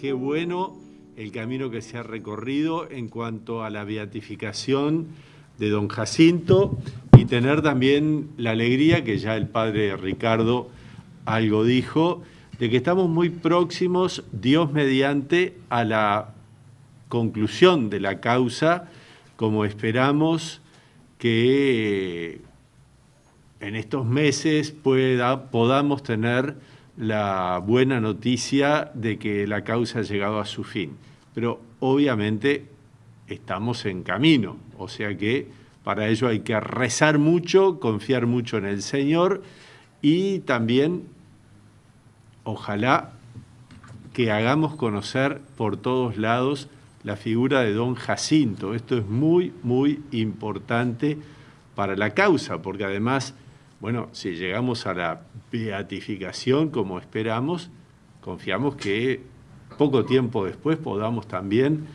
qué bueno el camino que se ha recorrido en cuanto a la beatificación de don Jacinto y tener también la alegría, que ya el padre Ricardo algo dijo, de que estamos muy próximos, Dios mediante, a la conclusión de la causa, como esperamos que en estos meses pueda, podamos tener la buena noticia de que la causa ha llegado a su fin. Pero obviamente estamos en camino, o sea que para ello hay que rezar mucho, confiar mucho en el Señor y también, ojalá, que hagamos conocer por todos lados la figura de don Jacinto. Esto es muy, muy importante para la causa, porque además bueno, si llegamos a la beatificación como esperamos, confiamos que poco tiempo después podamos también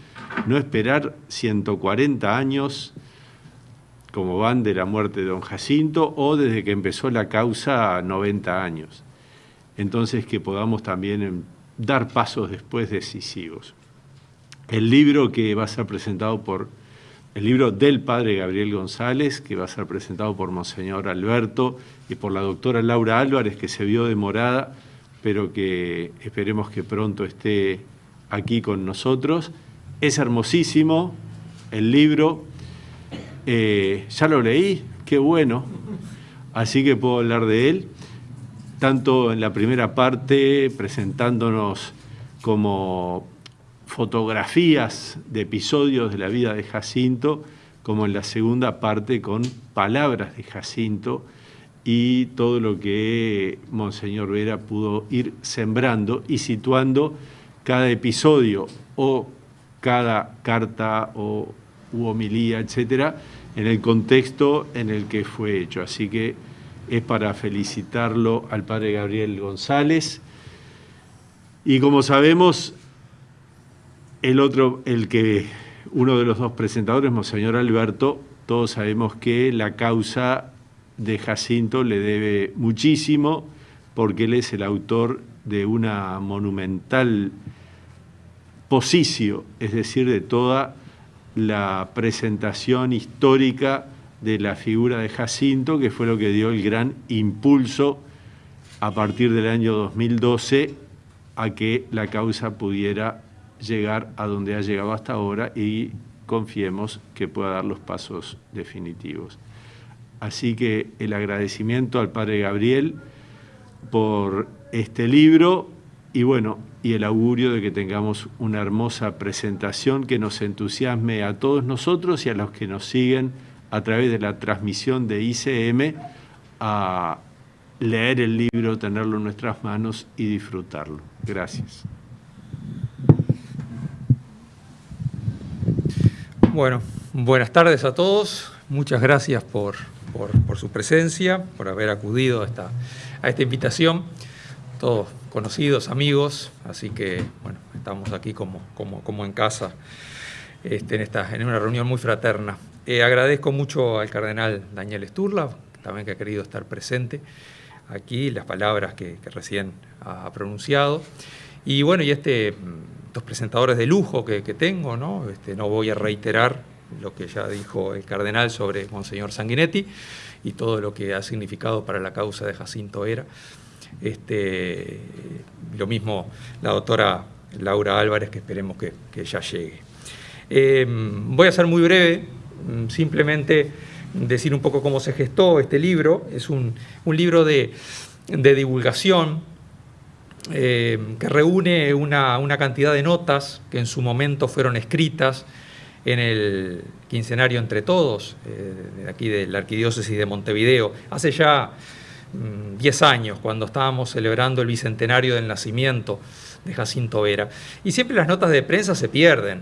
no esperar 140 años como van de la muerte de don Jacinto o desde que empezó la causa 90 años. Entonces que podamos también dar pasos después decisivos. El libro que va a ser presentado por el libro del padre Gabriel González, que va a ser presentado por Monseñor Alberto y por la doctora Laura Álvarez, que se vio demorada, pero que esperemos que pronto esté aquí con nosotros. Es hermosísimo el libro, eh, ya lo leí, qué bueno, así que puedo hablar de él, tanto en la primera parte presentándonos como fotografías de episodios de la vida de Jacinto, como en la segunda parte con palabras de Jacinto y todo lo que Monseñor Vera pudo ir sembrando y situando cada episodio o cada carta o u homilía, etcétera, en el contexto en el que fue hecho. Así que es para felicitarlo al padre Gabriel González. Y como sabemos, el otro, el que uno de los dos presentadores, Monseñor Alberto, todos sabemos que la causa de Jacinto le debe muchísimo porque él es el autor de una monumental posicio, es decir, de toda la presentación histórica de la figura de Jacinto, que fue lo que dio el gran impulso a partir del año 2012 a que la causa pudiera llegar a donde ha llegado hasta ahora y confiemos que pueda dar los pasos definitivos. Así que el agradecimiento al Padre Gabriel por este libro y bueno, y el augurio de que tengamos una hermosa presentación que nos entusiasme a todos nosotros y a los que nos siguen a través de la transmisión de ICM a leer el libro, tenerlo en nuestras manos y disfrutarlo. Gracias. Bueno, buenas tardes a todos. Muchas gracias por, su presencia, por haber acudido a esta, a esta invitación. Todos conocidos, amigos, así que bueno, estamos aquí como, como, como en casa, este, en, esta, en una reunión muy fraterna. Eh, agradezco mucho al cardenal Daniel Sturla, también que ha querido estar presente aquí, las palabras que, recién ha pronunciado. Y bueno, y este estos presentadores de lujo que, tengo, ¿no? Este, no voy a reiterar lo que ya dijo el cardenal sobre Monseñor Sanguinetti y todo lo que ha significado para la causa de Jacinto Era. Este, lo mismo la doctora Laura Álvarez, que esperemos que, ya llegue. Em, voy a ser muy breve, mm, simplemente decir un poco cómo se gestó este libro. Es un, libro de, de divulgación eh, que reúne una, cantidad de notas que en su momento fueron escritas en el quincenario Entre Todos, eh, aquí de la Arquidiócesis de Montevideo, hace ya 10 mm, años, cuando estábamos celebrando el bicentenario del nacimiento de Jacinto Vera. Y siempre las notas de prensa se pierden,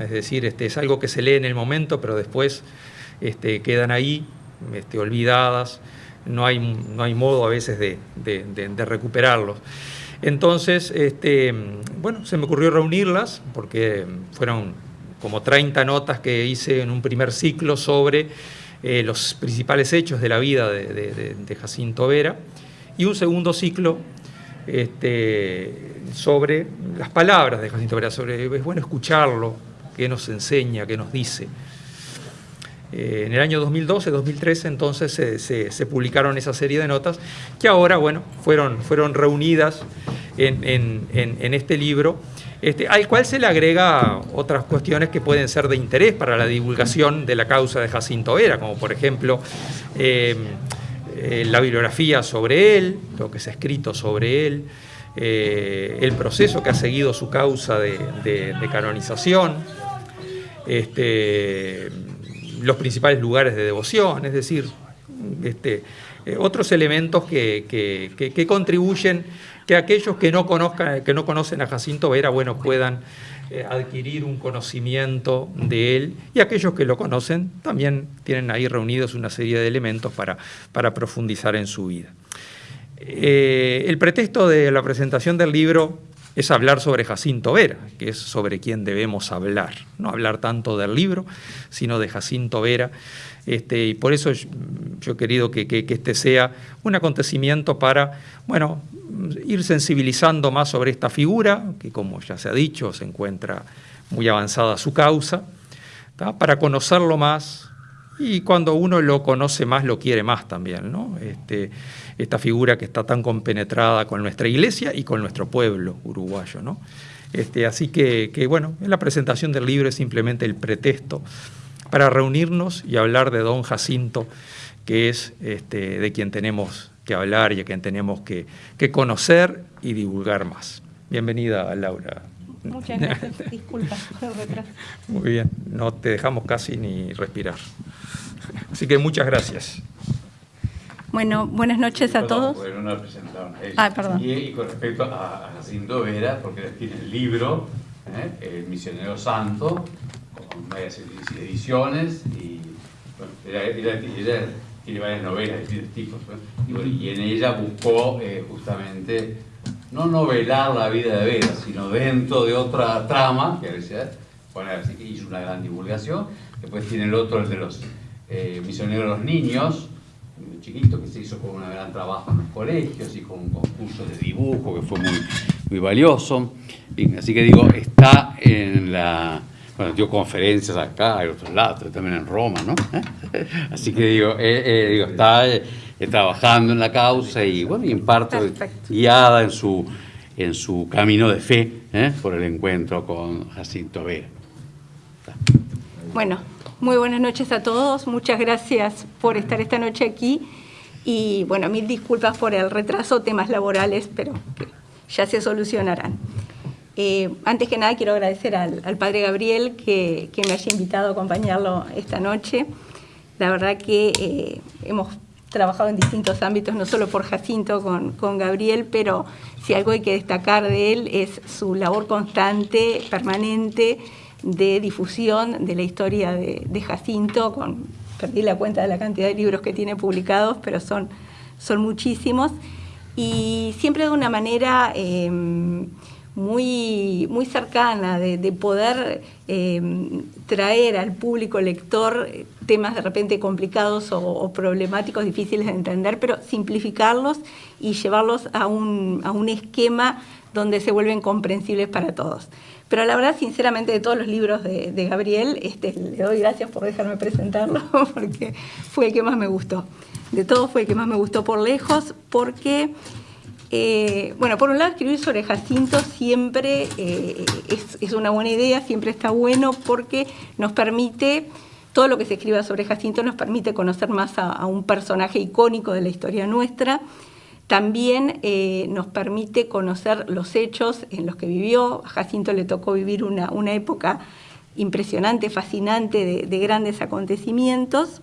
es decir, este, es algo que se lee en el momento, pero después este, quedan ahí, este, olvidadas, no hay, no hay modo a veces de recuperarlos. Entonces, este, bueno, se me ocurrió reunirlas porque fueron como 30 notas que hice en un primer ciclo sobre eh, los principales hechos de la vida de, Jacinto Vera y un segundo ciclo este, sobre las palabras de Jacinto Vera, sobre, es bueno escucharlo, qué nos enseña, qué nos dice. Eh, en el año 2012-2013 entonces se, publicaron esa serie de notas que ahora, bueno, fueron, fueron reunidas en, este libro, este, al cual se le agrega otras cuestiones que pueden ser de interés para la divulgación de la causa de Jacinto Vera, como por ejemplo eh, eh, la bibliografía sobre él, lo que se ha escrito sobre él, el proceso que ha seguido su causa de, canonización, este, los principales lugares de devoción, es decir, este, eh, otros elementos que, contribuyen que aquellos que no, conozcan, que no conocen a Jacinto Vera bueno, puedan eh, adquirir un conocimiento de él y aquellos que lo conocen también tienen ahí reunidos una serie de elementos para, para profundizar en su vida. Eh, el pretexto de la presentación del libro es hablar sobre Jacinto Vera, que es sobre quien debemos hablar. No hablar tanto del libro, sino de Jacinto Vera. Este, y por eso yo, he querido que, este sea un acontecimiento para, bueno, ir sensibilizando más sobre esta figura, que como ya se ha dicho, se encuentra muy avanzada su causa, para conocerlo más, y cuando uno lo conoce más, lo quiere más también, ¿no? Este, esta figura que está tan compenetrada con nuestra iglesia y con nuestro pueblo uruguayo, ¿no? Este, así que, bueno, en la presentación del libro es simplemente el pretexto para reunirnos y hablar de don Jacinto, que es este, de quien tenemos que hablar y a quien tenemos que, que conocer y divulgar más. Bienvenida, Laura. Muchas gracias, disculpas por el retraso. Muy bien, no te dejamos casi ni respirar. Así que muchas gracias. Bueno, buenas noches a todos. Bueno, no presentaron Ah, perdón. Y, con respecto a, Jacinto Vera, porque tiene el libro, ¿eh? El Misionero Santo, con varias ediciones, y bueno, tiene varias novelas de distintos tipos, y, en ella buscó eh, justamente no novelar la vida de Vera, sino dentro de otra trama, que a veces hizo una gran divulgación. Después tiene el otro, el de los eh, misioneros los niños, chiquito, que se hizo con un gran trabajo en los colegios y con un concurso de dibujo que fue muy, muy valioso. así que digo, está en la... Bueno, dio conferencias acá, en otros lados, también en Roma, ¿no? Así que digo, eh, eh, digo está trabajando en la causa y, bueno, y en parte guiada en su, en su camino de fe ¿eh? por el encuentro con Jacinto Vera. Bueno, muy buenas noches a todos, muchas gracias por estar esta noche aquí y bueno, mil disculpas por el retraso, temas laborales, pero ya se solucionarán. Eh, antes que nada quiero agradecer al, Padre Gabriel que, me haya invitado a acompañarlo esta noche. La verdad que eh, hemos trabajado en distintos ámbitos, no solo por Jacinto con, con, Gabriel, pero si algo hay que destacar de él es su labor constante, permanente, de difusión de la historia de, Jacinto, con, perdí la cuenta de la cantidad de libros que tiene publicados, pero son, son muchísimos, y siempre de una manera... Eh, muy, muy cercana, de, poder em, traer al público lector temas de repente complicados o, problemáticos, difíciles de entender, pero simplificarlos y llevarlos a un, a un esquema donde se vuelven comprensibles para todos. Pero la verdad, sinceramente, de todos los libros de, Gabriel, este, le doy gracias por dejarme presentarlo, porque fue el que más me gustó. De todos fue el que más me gustó por lejos, porque eh, bueno, por un lado escribir sobre Jacinto siempre eh, es, una buena idea, siempre está bueno porque nos permite, todo lo que se escriba sobre Jacinto nos permite conocer más a, un personaje icónico de la historia nuestra. También eh, nos permite conocer los hechos en los que vivió. A Jacinto le tocó vivir una, época impresionante, fascinante de grandes acontecimientos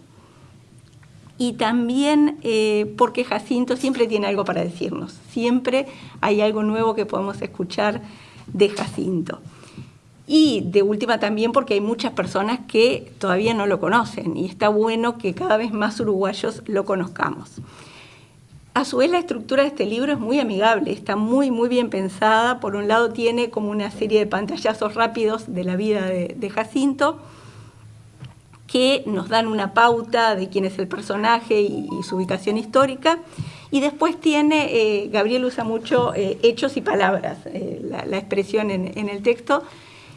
y también eh, porque Jacinto siempre tiene algo para decirnos, siempre hay algo nuevo que podemos escuchar de Jacinto. Y de última también porque hay muchas personas que todavía no lo conocen y está bueno que cada vez más uruguayos lo conozcamos. A su vez la estructura de este libro es muy amigable, está muy muy bien pensada. Por un lado tiene como una serie de pantallazos rápidos de la vida de Jacinto, que nos dan una pauta de quién es el personaje y, su ubicación histórica. Y después tiene, eh, Gabriel usa mucho eh, hechos y palabras, eh, la, expresión en, el texto.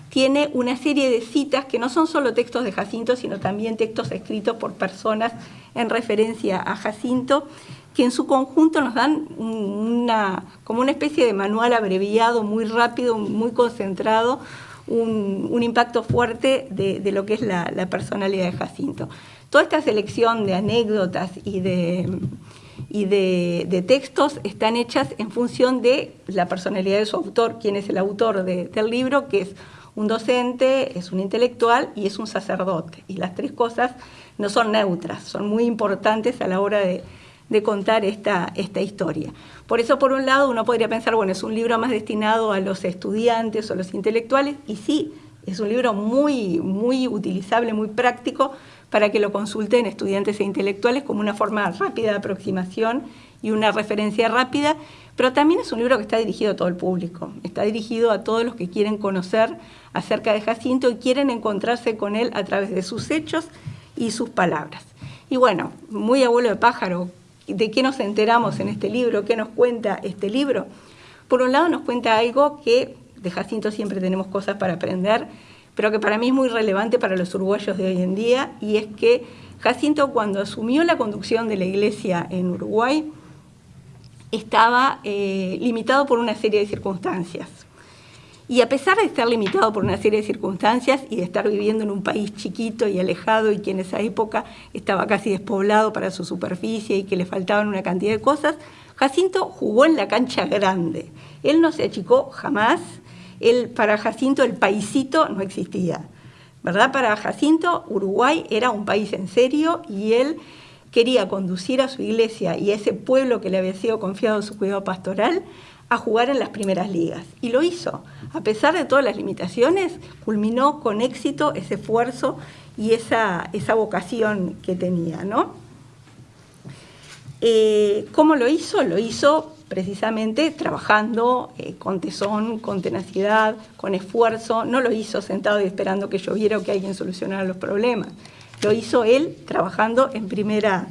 Tiene una serie de citas que no son solo textos de Jacinto, sino también textos escritos por personas en referencia a Jacinto, que en su conjunto nos dan una, como una especie de manual abreviado, muy rápido, muy concentrado, un, impacto fuerte de, lo que es la, la personalidad de Jacinto. Toda esta selección de anécdotas y de y de, textos están hechas en función de la personalidad de su autor, quién es el autor del libro, que es un docente, es un intelectual y es un sacerdote. Y las tres cosas no son neutras, son muy importantes a la hora de, contar esta, esta historia. Por eso, por un lado, uno podría pensar, bueno, es un libro más destinado a los estudiantes o los intelectuales, y sí, es un libro muy, muy utilizable, muy práctico, para que lo consulten estudiantes e intelectuales como una forma rápida de aproximación y una referencia rápida, pero también es un libro que está dirigido a todo el público, está dirigido a todos los que quieren conocer acerca de Jacinto y quieren encontrarse con él a través de sus hechos y sus palabras. Y bueno, muy abuelo de pájaro, ¿de qué nos enteramos en este libro? ¿Qué nos cuenta este libro? Por un lado nos cuenta algo que de Jacinto siempre tenemos cosas para aprender, pero que para mí es muy relevante para los uruguayos de hoy en día, y es que Jacinto cuando asumió la conducción de la iglesia en Uruguay, estaba eh, limitado por una serie de circunstancias. Y a pesar de estar limitado por una serie de circunstancias y de estar viviendo en un país chiquito y alejado y que en esa época estaba casi despoblado para su superficie y que le faltaban una cantidad de cosas, Jacinto jugó en la cancha grande. Él no se achicó jamás, para Jacinto el paisito no existía. ¿verdad? Para Jacinto, Uruguay era un país en serio y él quería conducir a su iglesia y a ese pueblo que le había sido confiado su cuidado pastoral a jugar en las primeras ligas. Y lo hizo. A pesar de todas las limitaciones, culminó con éxito ese esfuerzo y esa, esa vocación que tenía. ¿no? Eh, ¿Cómo lo hizo? Lo hizo precisamente trabajando eh, con tesón, con tenacidad, con esfuerzo. No lo hizo sentado y esperando que lloviera o que alguien solucionara los problemas. Lo hizo él trabajando en primera,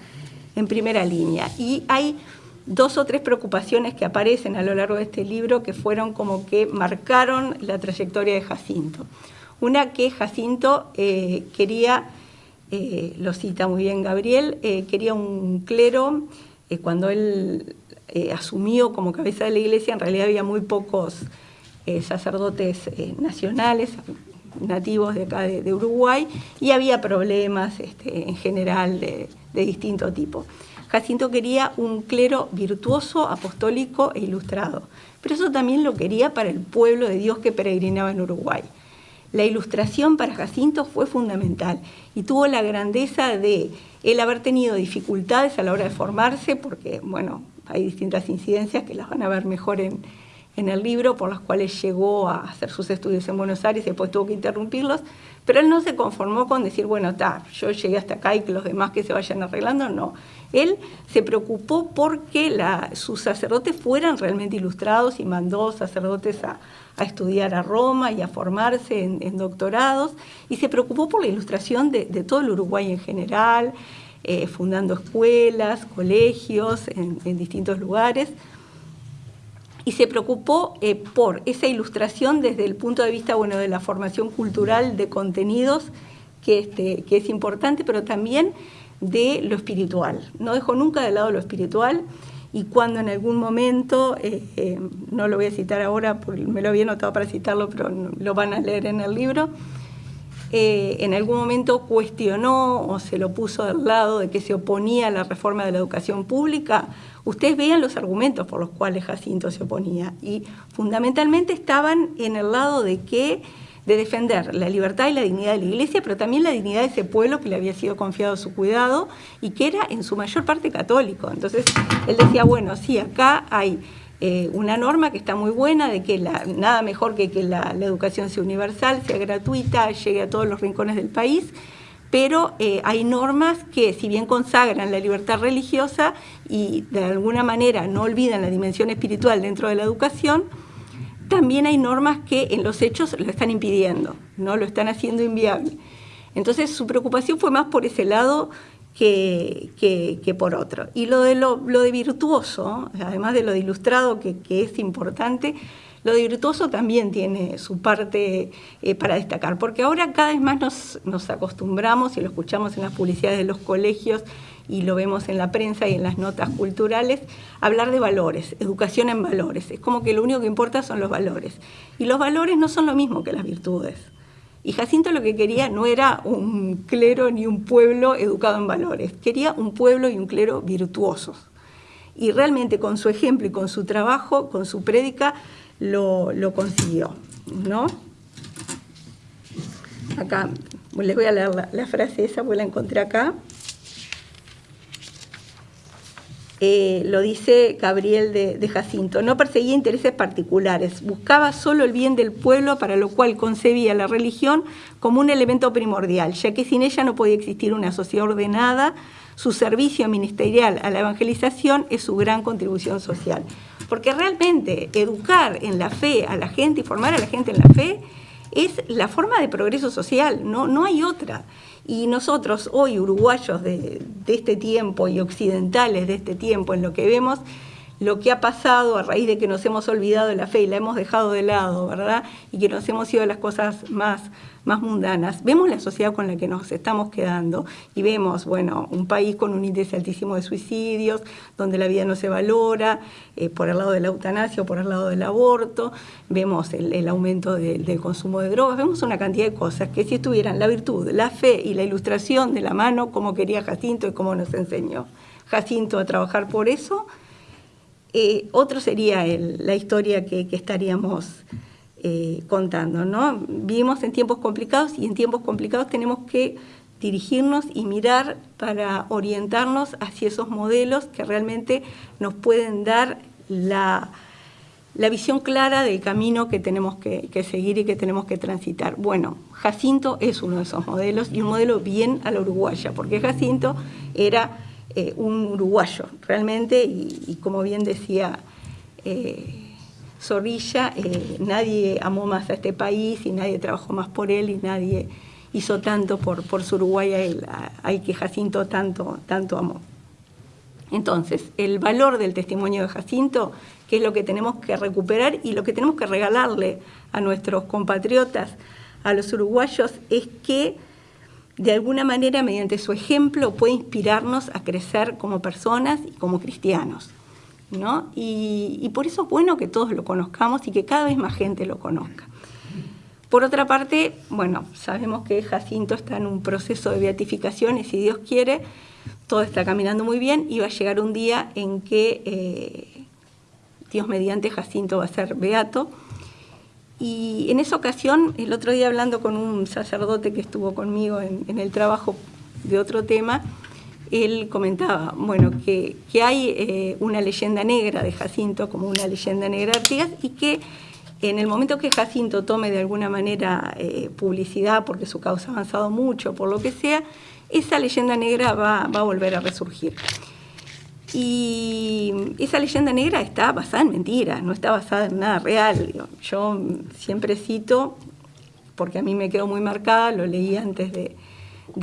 en primera línea. Y hay dos o tres preocupaciones que aparecen a lo largo de este libro que fueron como que marcaron la trayectoria de Jacinto. Una que Jacinto eh, quería, eh, lo cita muy bien Gabriel, quería un clero, cuando él eh, asumió como cabeza de la iglesia, en realidad había muy pocos eh, sacerdotes eh, nacionales, nativos de acá de, Uruguay, y había problemas este, en general de distinto tipo. Jacinto quería un clero virtuoso, apostólico e ilustrado, pero eso también lo quería para el pueblo de Dios que peregrinaba en Uruguay. La ilustración para Jacinto fue fundamental y tuvo la grandeza de él haber tenido dificultades a la hora de formarse, porque, bueno, hay distintas incidencias que las van a ver mejor en, el libro, por las cuales llegó a hacer sus estudios en Buenos Aires y después tuvo que interrumpirlos, pero él no se conformó con decir, bueno, está, yo llegué hasta acá y que los demás que se vayan arreglando, no. Él se preocupó porque sus sacerdotes fueran realmente ilustrados y mandó sacerdotes a, estudiar a Roma y a formarse en, doctorados, y se preocupó por la ilustración de, todo el Uruguay en general, eh, fundando escuelas, colegios en, distintos lugares, y se preocupó eh, por esa ilustración desde el punto de vista bueno, de la formación cultural de contenidos, que, este, que es importante, pero también de lo espiritual. No dejó nunca de lado lo espiritual y cuando en algún momento, eh, no lo voy a citar ahora, porque me lo había notado para citarlo, pero lo van a leer en el libro, eh, en algún momento cuestionó o se lo puso del lado de que se oponía a la reforma de la educación pública, ustedes vean los argumentos por los cuales Jacinto se oponía y fundamentalmente estaban en el lado de que de defender la libertad y la dignidad de la iglesia, pero también la dignidad de ese pueblo que le había sido confiado su cuidado y que era en su mayor parte católico. Entonces él decía, bueno, sí, acá hay eh, una norma que está muy buena de que nada mejor que que la, educación sea universal, sea gratuita, llegue a todos los rincones del país, pero eh, hay normas que si bien consagran la libertad religiosa y de alguna manera no olvidan la dimensión espiritual dentro de la educación, también hay normas que en los hechos lo están impidiendo, no lo están haciendo inviable. Entonces su preocupación fue más por ese lado que, que, por otro. Y lo de, lo, de virtuoso, además de lo de ilustrado, que, es importante, lo de virtuoso también tiene su parte eh, para destacar, porque ahora cada vez más nos, nos, acostumbramos y lo escuchamos en las publicidades de los colegios y lo vemos en la prensa y en las notas culturales, hablar de valores, educación en valores. Es como que lo único que importa son los valores. Y los valores no son lo mismo que las virtudes. Y Jacinto lo que quería no era un clero ni un pueblo educado en valores, quería un pueblo y un clero virtuosos. Y realmente con su ejemplo y con su trabajo, con su prédica, lo, consiguió. ¿no? Acá, les voy a leer la, frase esa, porque la encontré acá. Eh, lo dice Gabriel de, Jacinto, no perseguía intereses particulares, buscaba solo el bien del pueblo para lo cual concebía la religión como un elemento primordial, ya que sin ella no podía existir una sociedad ordenada, su servicio ministerial a la evangelización es su gran contribución social. Porque realmente educar en la fe a la gente y formar a la gente en la fe es la forma de progreso social, no, no hay otra. Y nosotros hoy, uruguayos de, este tiempo y occidentales de este tiempo, en lo que vemos lo que ha pasado a raíz de que nos hemos olvidado de la fe y la hemos dejado de lado, ¿verdad? Y que nos hemos ido a las cosas más, más mundanas. Vemos la sociedad con la que nos estamos quedando y vemos, bueno, un país con un índice altísimo de suicidios, donde la vida no se valora, eh, por el lado de la eutanasia o por el lado del aborto, vemos el, aumento del consumo de drogas, vemos una cantidad de cosas que si estuvieran la virtud, la fe y la ilustración de la mano, como quería Jacinto y como nos enseñó Jacinto a trabajar por eso, eh, otro sería la historia que, estaríamos eh, contando. ¿no? Vivimos en tiempos complicados y en tiempos complicados tenemos que dirigirnos y mirar para orientarnos hacia esos modelos que realmente nos pueden dar la, visión clara del camino que tenemos que, que, seguir y que tenemos que transitar. Bueno, Jacinto es uno de esos modelos y un modelo bien a la uruguaya, porque Jacinto era eh, un uruguayo realmente y, como bien decía eh, Zorrilla, eh, nadie amó más a este país y nadie trabajó más por él y nadie hizo tanto por, por su Uruguay al que Jacinto tanto, tanto amó. Entonces, el valor del testimonio de Jacinto, que es lo que tenemos que recuperar y lo que tenemos que regalarle a nuestros compatriotas, a los uruguayos, es que de alguna manera, mediante su ejemplo, puede inspirarnos a crecer como personas y como cristianos. ¿no? Y, por eso es bueno que todos lo conozcamos y que cada vez más gente lo conozca. Por otra parte, bueno, sabemos que Jacinto está en un proceso de beatificación y si Dios quiere, todo está caminando muy bien y va a llegar un día en que eh, Dios mediante Jacinto va a ser beato y en esa ocasión, el otro día hablando con un sacerdote que estuvo conmigo en, el trabajo de otro tema, él comentaba, bueno, que, hay eh, una leyenda negra de Jacinto, como una leyenda negra de Artigas, y que en el momento que Jacinto tome de alguna manera eh, publicidad, porque su causa ha avanzado mucho, por lo que sea, esa leyenda negra va, va a volver a resurgir. Y esa leyenda negra está basada en mentiras, no está basada en nada real. Yo siempre cito, porque a mí me quedó muy marcada, lo leí antes de,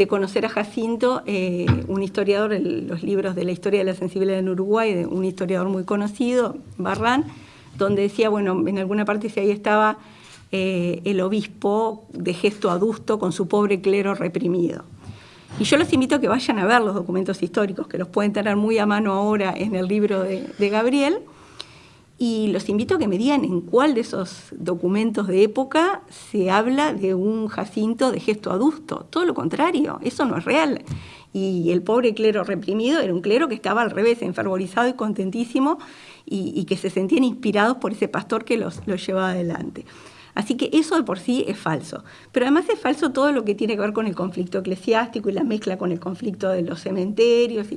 conocer a Jacinto, eh, un historiador, los libros de la historia de la sensibilidad en Uruguay, de un historiador muy conocido, Barran, donde decía, bueno, en alguna parte si ahí estaba eh, el obispo de gesto adusto con su pobre clero reprimido. Y yo los invito a que vayan a ver los documentos históricos, que los pueden tener muy a mano ahora en el libro de, Gabriel, y los invito a que me digan en cuál de esos documentos de época se habla de un Jacinto de gesto adusto. Todo lo contrario, eso no es real. Y el pobre clero reprimido era un clero que estaba al revés, enfervorizado y contentísimo, y, que se sentían inspirados por ese pastor que los, los llevaba adelante. Así que eso de por sí es falso. Pero además es falso todo lo que tiene que ver con el conflicto eclesiástico y la mezcla con el conflicto de los cementerios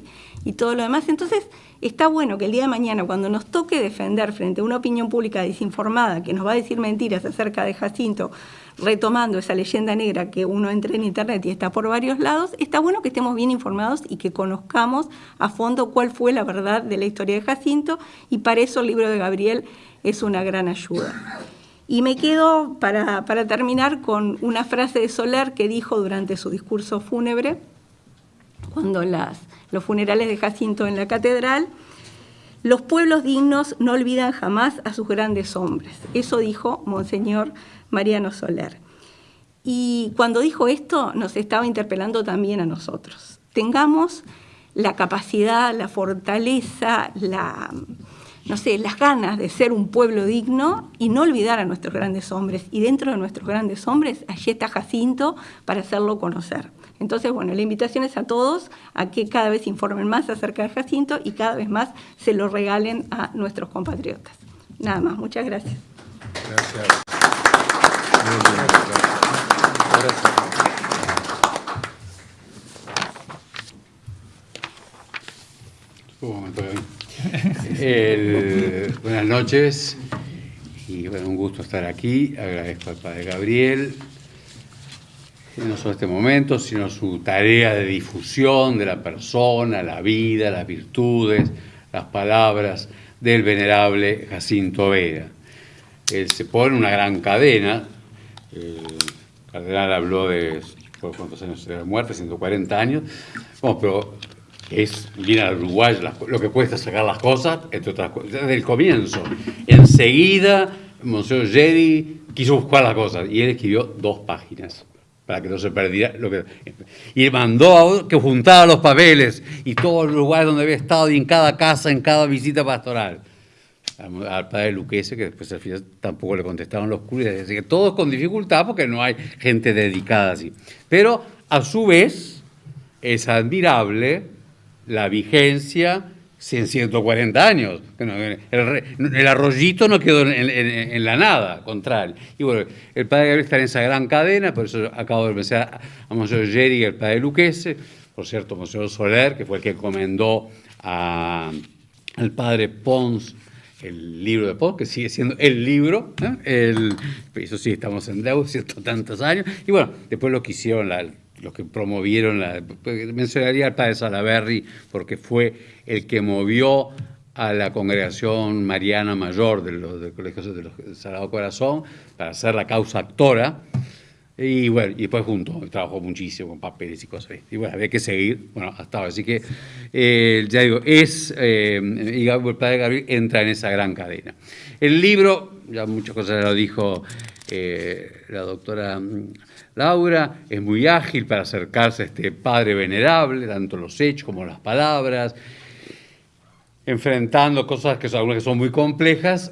y, todo lo demás. Entonces está bueno que el día de mañana, cuando nos toque defender frente a una opinión pública desinformada que nos va a decir mentiras acerca de Jacinto, retomando esa leyenda negra que uno entra en internet y está por varios lados, está bueno que estemos bien informados y que conozcamos a fondo cuál fue la verdad de la historia de Jacinto y para eso el libro de Gabriel es una gran ayuda. Y me quedo para, terminar con una frase de Soler que dijo durante su discurso fúnebre, cuando las, los funerales de Jacinto en la catedral, los pueblos dignos no olvidan jamás a sus grandes hombres. Eso dijo Monseñor Mariano Soler. Y cuando dijo esto, nos estaba interpelando también a nosotros. Tengamos la capacidad, la fortaleza, la, no sé, las ganas de ser un pueblo digno y no olvidar a nuestros grandes hombres. Y dentro de nuestros grandes hombres, allí está Jacinto para hacerlo conocer. Entonces, bueno, la invitación es a todos a que cada vez informen más acerca de Jacinto y cada vez más se lo regalen a nuestros compatriotas. Nada más, muchas gracias. Gracias. Buenas noches. Y un gusto estar aquí. Agradezco al Padre Gabriel, no solo este momento, sino su tarea de difusión de la persona, la vida, las virtudes, las palabras del venerable Jacinto Vera. Él se pone una gran cadena, el cardenal habló de cuántos años de muerte, 140 años, bueno, pero es viene al Uruguay lo que cuesta sacar las cosas, entre otras cosas, desde el comienzo. Enseguida, Monseñor Jerry quiso buscar las cosas y él escribió dos páginas para que no se perdiera lo que... Y mandó a que juntara los papeles y todos los lugares donde había estado y en cada casa, en cada visita pastoral. Al padre Luquese, que después al final tampoco le contestaron los curas, así que todos con dificultad porque no hay gente dedicada así. Pero a su vez es admirable la vigencia en 140 años. El, arroyito no quedó en, la nada, contrario. Y bueno, el padre Gabriel está en esa gran cadena, por eso acabo de mencionar a Monseñor Jerry y el padre Luquese, por cierto, Monseñor Soler, que fue el que encomendó al padre Pons el libro de Pons, que sigue siendo el libro, el, eso sí, estamos en deuda, cierto, tantos años, y bueno, después lo que hicieron la, los que promovieron, la, mencionaría al padre Salaberry porque fue el que movió a la congregación mariana mayor de los, del Colegio de los Sagrado Corazón para hacer la causa actora. Y bueno, y después junto, trabajó muchísimo con papeles y cosas. Y bueno, había que seguir, bueno, hasta ahora. Así que, eh, ya digo, es, eh, el padre Gabriel entra en esa gran cadena. El libro, ya muchas cosas lo dijo eh, la doctora Laura es muy ágil para acercarse a este padre venerable, tanto los hechos como las palabras, enfrentando cosas que son, muy complejas,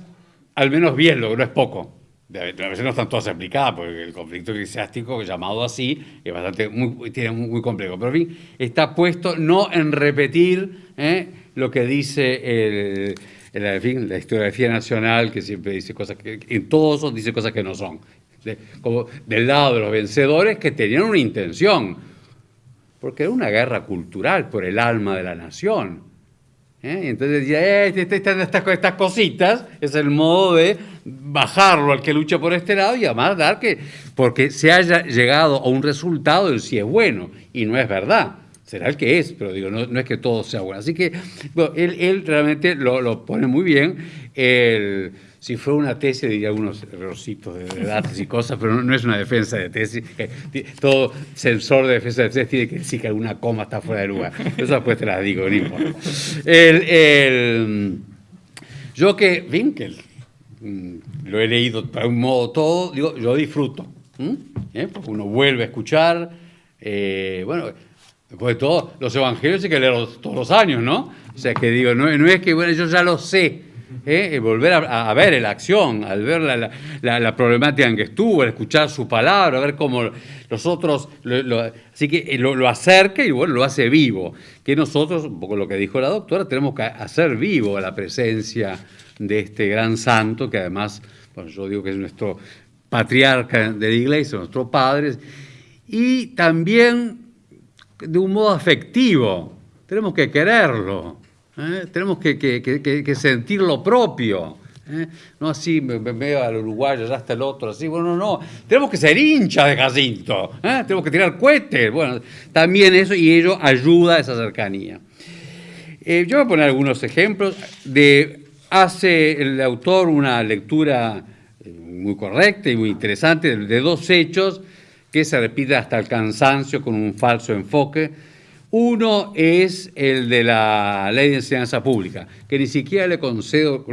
al menos bien, lo que no es poco. A veces no están todas aplicadas, porque el conflicto eclesiástico, llamado así, es bastante muy, tiene muy, complejo. Pero en fin, está puesto no en repetir ¿eh? lo que dice el, la historiografía nacional, que siempre dice cosas que, en todos dice cosas que no son como del lado de los vencedores que tenían una intención, porque era una guerra cultural por el alma de la nación. ¿eh? Entonces decía, eh, este, este, este, estas, estas, cositas es el modo de bajarlo al que lucha por este lado y además dar que, porque se haya llegado a un resultado en si es bueno, y no es verdad. Será el que es, pero digo, no, no es que todo sea bueno. Así que él, él, realmente lo, lo, pone muy bien. El, si fuera una tesis diría algunos errorcitos de datos y cosas, pero no, es una defensa de tesis. Todo sensor de defensa de tesis tiene que decir que alguna coma está fuera de lugar. Eso después te la digo, no importa. El, yo que, Winkel, mm, lo he leído para un modo todo, digo, yo disfruto. ¿Eh? Porque uno vuelve a escuchar, eh, bueno, después de todo, los evangelios hay que leerlos todos los años, ¿no? O sea que digo, no, no es que, bueno, yo ya lo sé, ¿eh? volver a, ver la acción, al ver la, problemática en que estuvo, al escuchar su palabra, a ver cómo los otros, así que eh, lo, acerca y bueno, lo hace vivo. Que nosotros, un poco lo que dijo la doctora, tenemos que hacer vivo la presencia de este gran santo, que además, bueno, yo digo que es nuestro patriarca de la iglesia, nuestro padre, y también de un modo afectivo, tenemos que quererlo. ¿Eh? Tenemos que, sentir lo propio. ¿eh? No así, me, veo al uruguayo, ya está el otro, así. Bueno, no, Tenemos que ser hinchas de Jacinto. ¿eh? Tenemos que tirar cohetes. Bueno, también eso, y ello ayuda a esa cercanía. yo voy a poner algunos ejemplos. De, hace el autor una lectura muy correcta y muy interesante de dos hechos que se repiten hasta el cansancio con un falso enfoque Uno es el de la ley de enseñanza pública, que ni siquiera le concedo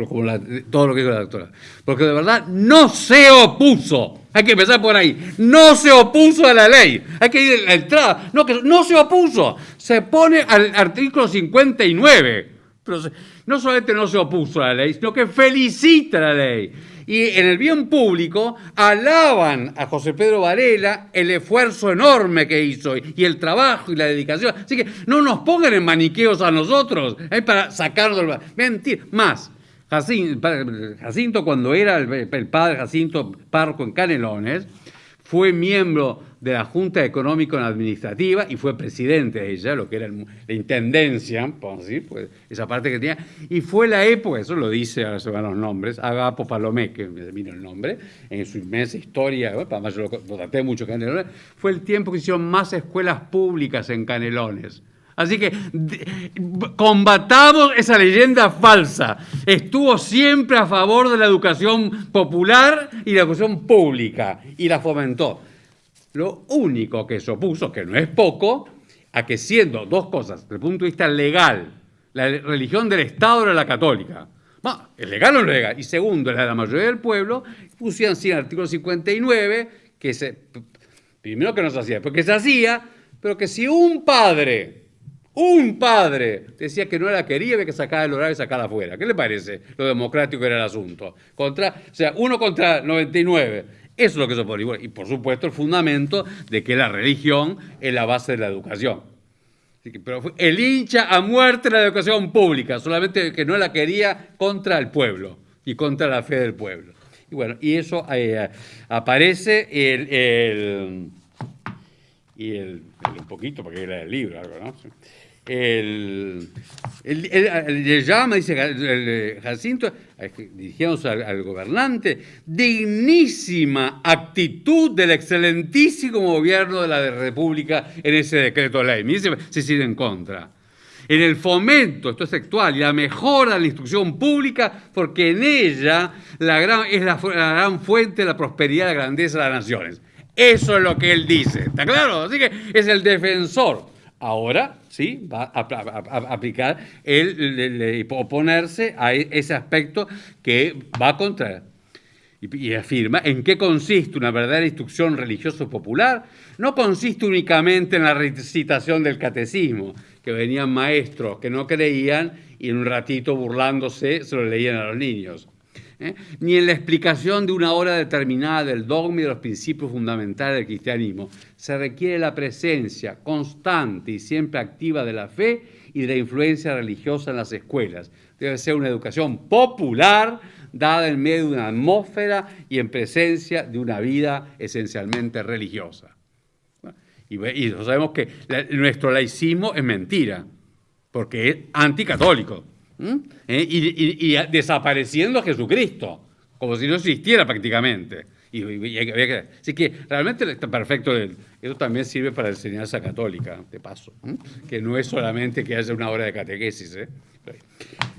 todo lo que dijo la doctora, porque de verdad no se opuso. Hay que empezar por ahí. No se opuso a la ley. Hay que ir a la entrada. No, que no se opuso. Se pone al artículo 59. Pero no solamente no se opuso a la ley, sino que felicita la ley. Y en el bien público alaban a José Pedro Varela el esfuerzo enorme que hizo y el trabajo y la dedicación. Así que no nos pongan en maniqueos a nosotros eh, para sacarnos del... Mentir. Más, Jacinto, cuando era el padre Jacinto Parco en Canelones, fue miembro de la Junta Económico-Administrativa y fue presidente de ella, lo que era el- la intendencia, podemos decir, pues, esa parte que tenía, y fue la época, eso lo dice, ahora se van los nombres, Agapo Palomé, que me vino el nombre, en su inmensa historia, bueno, además yo lo, lo traté mucho Canelones, fue el tiempo que hicieron más escuelas públicas en Canelones. Así que combatamos esa leyenda falsa. Estuvo siempre a favor de la educación popular y la educación pública y la fomentó. Lo único que se opuso, que no es poco, a que siendo dos cosas, desde el punto de vista legal, la religión del Estado era la católica. Bueno, ¿es legal o no legal? Y segundo, la de la mayoría del pueblo, pusieron sí el artículo 59, que se, primero que no se hacía, porque se hacía, pero que si un padre, un padre decía que no la quería, había que sacar el horario y sacarla afuera. ¿Qué le parece lo democrático era el asunto? Contra, o sea, uno contra 99. Eso es lo que se opone. Y por supuesto el fundamento de que la religión es la base de la educación. Así que, pero el hincha a muerte la educación pública, solamente que no la quería contra el pueblo y contra la fe del pueblo. Y bueno, y eso eh, aparece el, el, el- un poquito, porque era el libro, algo, ¿no? El, el, le llama, dice Jacinto, dirigiéndose al, gobernante, dignísima actitud del excelentísimo gobierno de la República en ese decreto ley. Mire si se sigue en contra. En el fomento, esto es textual, y la mejora de la instrucción pública, porque en ella la gran, es la, la gran fuente de la prosperidad y la grandeza de las naciones. Eso es lo que él dice, ¿está claro? Así que es el defensor. Ahora, sí, va a, a- a- a aplicar, el, le- le- oponerse a e- ese aspecto que va contra y, y afirma en qué consiste una verdadera instrucción religiosa popular. No consiste únicamente en la recitación del catecismo, que venían maestros que no creían y en un ratito burlándose se lo leían a los niños. ¿Eh? Ni en la explicación de una hora determinada del dogma y de los principios fundamentales del cristianismo. Se requiere la presencia constante y siempre activa de la fe y de la influencia religiosa en las escuelas. Debe ser una educación popular, dada en medio de una atmósfera y en presencia de una vida esencialmente religiosa. Y, y sabemos que la- nuestro laicismo es mentira, porque es anticatólico. ¿M? ¿Eh? Y, desapareciendo Jesucristo, como si no existiera prácticamente. Así que realmente está perfecto. Eso también sirve para la enseñanza católica, de paso, ¿m? que no es solamente que haya una hora de catequesis. ¿eh?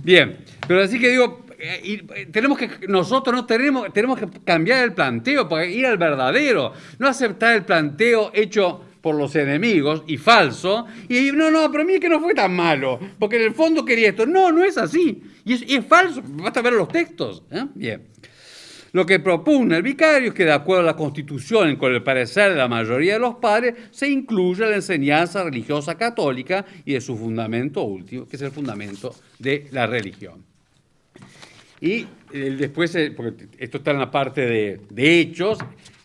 Bien, pero así que digo, eh, eh, tenemos que, nosotros no tenemos, tenemos que cambiar el planteo para ir al verdadero, no aceptar el planteo hecho por los enemigos y falso, y no, no, pero mí que no fue tan malo, porque en el fondo quería esto. No, no es así, y es, y es falso, basta ver los textos. ¿eh? Bien. Lo que propone el vicario es que, de acuerdo a la Constitución con el parecer de la mayoría de los padres, se incluya la enseñanza religiosa católica y de su fundamento último, que es el fundamento de la religión. Y eh, después, eh, porque esto está en la parte de hechos,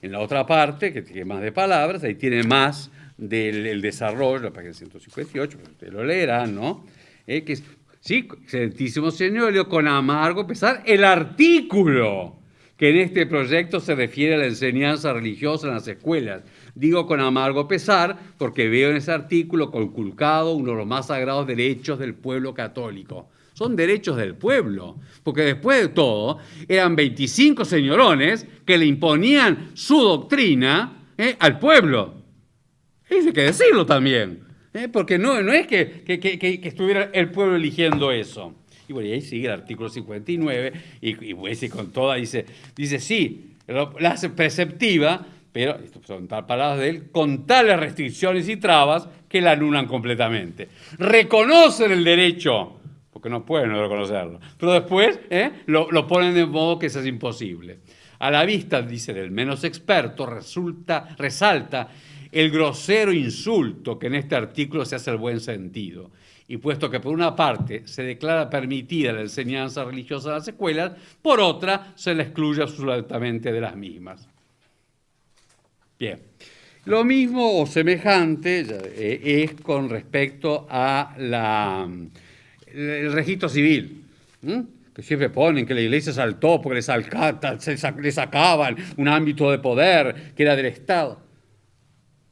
en la otra parte, que tiene más de palabras, ahí tiene más del el desarrollo, la página 158, pues ustedes lo leerán, ¿no? Eh, que es, sí, excelentísimo señor, leo con amargo pesar el artículo que en este proyecto se refiere a la enseñanza religiosa en las escuelas. Digo con amargo pesar porque veo en ese artículo conculcado uno de los más sagrados derechos del pueblo católico. Son derechos del pueblo, porque después de todo eran 25 señorones que le imponían su doctrina eh, al pueblo. Eso hay que decirlo también, ¿eh? porque no, no es que, que- que- estuviera el pueblo eligiendo eso. Y bueno, y ahí sigue el artículo 59, y, pues, y con toda dice, dice sí, la hace preceptiva, pero, son palabras de él, con tales restricciones y trabas que la anulan completamente. Reconocen el derecho, porque no pueden no reconocerlo, pero después ¿eh? lo, lo, ponen de modo que eso es imposible. A la vista, dice del menos experto, resulta, resalta el grosero insulto que en este artículo se hace el buen sentido. Y puesto que por una parte se declara permitida la enseñanza religiosa en las escuelas, por otra se la excluye absolutamente de las mismas. Bien. Lo mismo o semejante eh, es con respecto a la, el registro civil, que siempre ponen que la iglesia saltó porque les, les sacaban un ámbito de poder que era del Estado.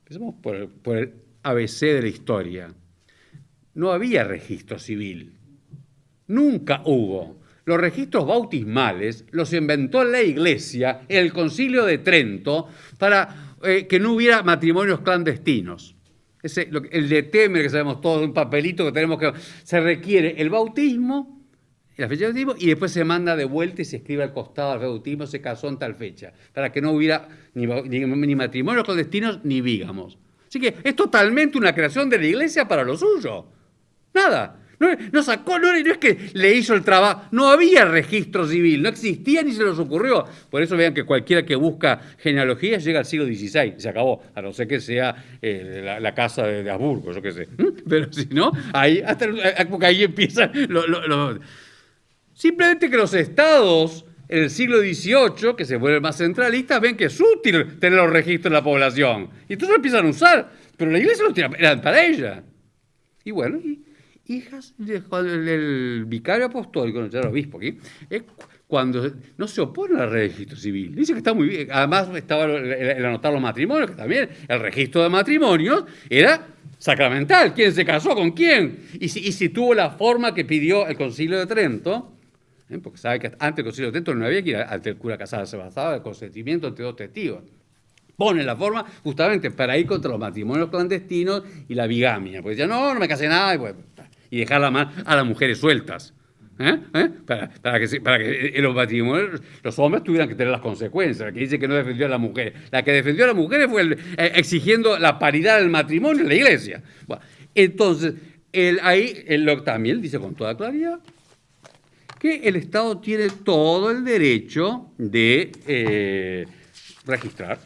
Empecemos por, por el ABC de la historia. No había registro civil. Nunca hubo. Los registros bautismales los inventó la Iglesia en el Concilio de Trento para eh, que no hubiera matrimonios clandestinos. Ese, el de Temer, que sabemos todos, un papelito que tenemos que... Se requiere el bautismo, la fecha de bautismo, y después se manda de vuelta y se escribe al costado del bautismo, se casó en tal fecha, para que no hubiera ni, ni matrimonios clandestinos ni vígamos. Así que es totalmente una creación de la iglesia para lo suyo. Nada. No, sacó, no, es que le hizo el trabajo, no había registro civil, no existía ni se les ocurrió. Por eso vean que cualquiera que busca genealogías llega al siglo XVI, se acabó, a no ser que sea eh, la, casa de, Habsburgo, yo qué sé. Pero si no, ahí, hasta, eh, porque ahí empieza Simplemente que los estados en el siglo XVIII, que se vuelven más centralistas, ven que es útil tener los registros de la población. Y entonces lo empiezan a usar, pero la iglesia los tiene, para ella. Y bueno, y, hijas del vicario apostólico, no el obispo aquí, es cuando no se opone al registro civil. Dice que está muy bien. Además estaba el, anotar los matrimonios, que también el registro de matrimonios era sacramental. ¿Quién se casó con quién? Y si, tuvo la forma que pidió el concilio de Trento, ¿eh? porque sabe que antes del concilio de Trento no había que ir ante el cura casado, se basaba el consentimiento entre dos testigos pone la forma justamente para ir contra los matrimonios clandestinos y la bigamia. Porque decía, no, no me casé nada, y pues, y dejar a las mujeres sueltas. ¿eh? ¿Eh? Para, que, los matrimonios, los hombres tuvieran que tener las consecuencias. Que dice que no defendió a las mujeres. La que defendió a las mujeres fue eh, exigiendo la paridad del matrimonio en la iglesia. entonces, ahí él, también dice con toda claridad que el Estado tiene todo el derecho de registrar.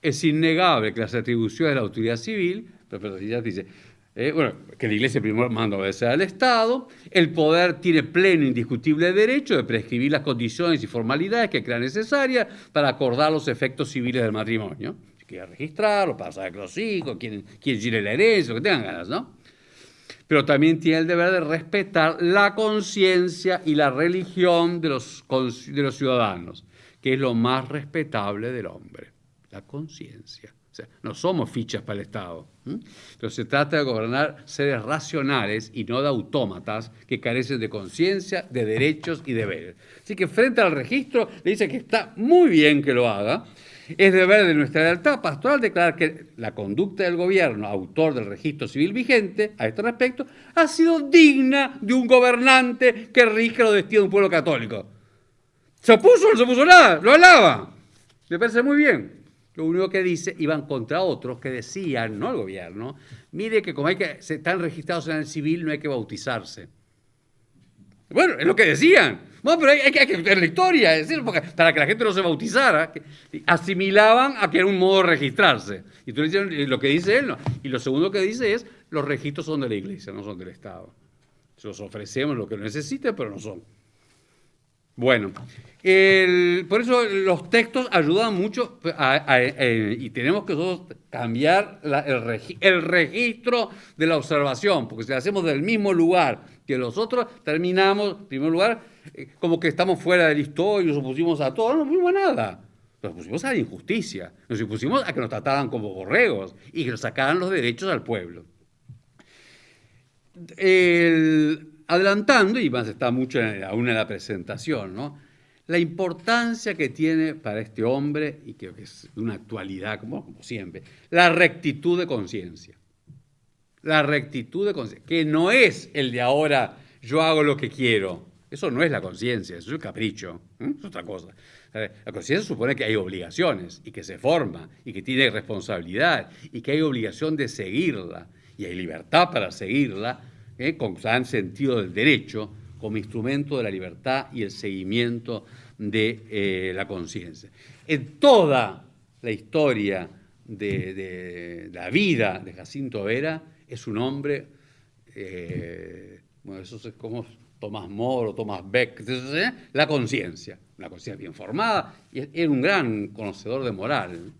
Es innegable que las atribuciones de la autoridad civil, pero ya dice, eh, bueno, que la Iglesia primero manda obedecer al Estado, el poder tiene pleno e indiscutible derecho de prescribir las condiciones y formalidades que crea necesarias para acordar los efectos civiles del matrimonio. Si quiere registrarlo, saber que los hijos, quién, quién la herencia, lo que tengan ganas, ¿no? Pero también tiene el deber de respetar la conciencia y la religión de los, de los ciudadanos, que es lo más respetable del hombre, la conciencia no somos fichas para el Estado. Pero se trata de gobernar seres racionales y no de autómatas que carecen de conciencia, de derechos y deberes. Así que frente al registro le dice que está muy bien que lo haga. Es deber de nuestra lealtad pastoral declarar que la conducta del gobierno, autor del registro civil vigente, a este respecto, ha sido digna de un gobernante que rige los destinos de un pueblo católico. ¿Se opuso o no se opuso nada? Lo alaba. Me parece muy bien. Lo único que dice, iban contra otros que decían, no el gobierno, mire que como hay que, se están registrados en el civil, no hay que bautizarse. Bueno, es lo que decían. Bueno, pero hay, que, hay la historia, es decir, para que la gente no se bautizara, asimilaban a que era un modo de registrarse. Y tú dices, lo que dice él, no. Y lo segundo que dice es, los registros son de la iglesia, no son del Estado. Se los ofrecemos lo que necesite, pero no son. Bueno, por eso los textos ayudan mucho y tenemos que nosotros cambiar el, registro de la observación, porque si lo hacemos del mismo lugar que los otros, terminamos, en primer lugar, eh, como que estamos fuera de la historia, nos opusimos a todo, no fuimos a nada. Nos opusimos a la injusticia, nos opusimos a que nos trataran como borregos y que nos sacaran los derechos al pueblo. El, adelantando, y más está mucho aún en la presentación, ¿no? la importancia que tiene para este hombre, y que es una actualidad, como, como siempre, la rectitud de conciencia. La rectitud de conciencia, que no es el de ahora, yo hago lo que quiero. Eso no es la conciencia, eso es el capricho, es otra cosa. La conciencia supone que hay obligaciones y que se forma y que tiene responsabilidad y que hay obligación de seguirla y hay libertad para seguirla con gran sentido del derecho como instrumento de la libertad y el seguimiento de eh, la conciencia. En toda la historia de, la vida de Jacinto Vera es un hombre, eh, bueno, eso es como Tomás Moro, Tomás Beck, ¿eh? la conciencia, una conciencia bien formada, y era un gran conocedor de moral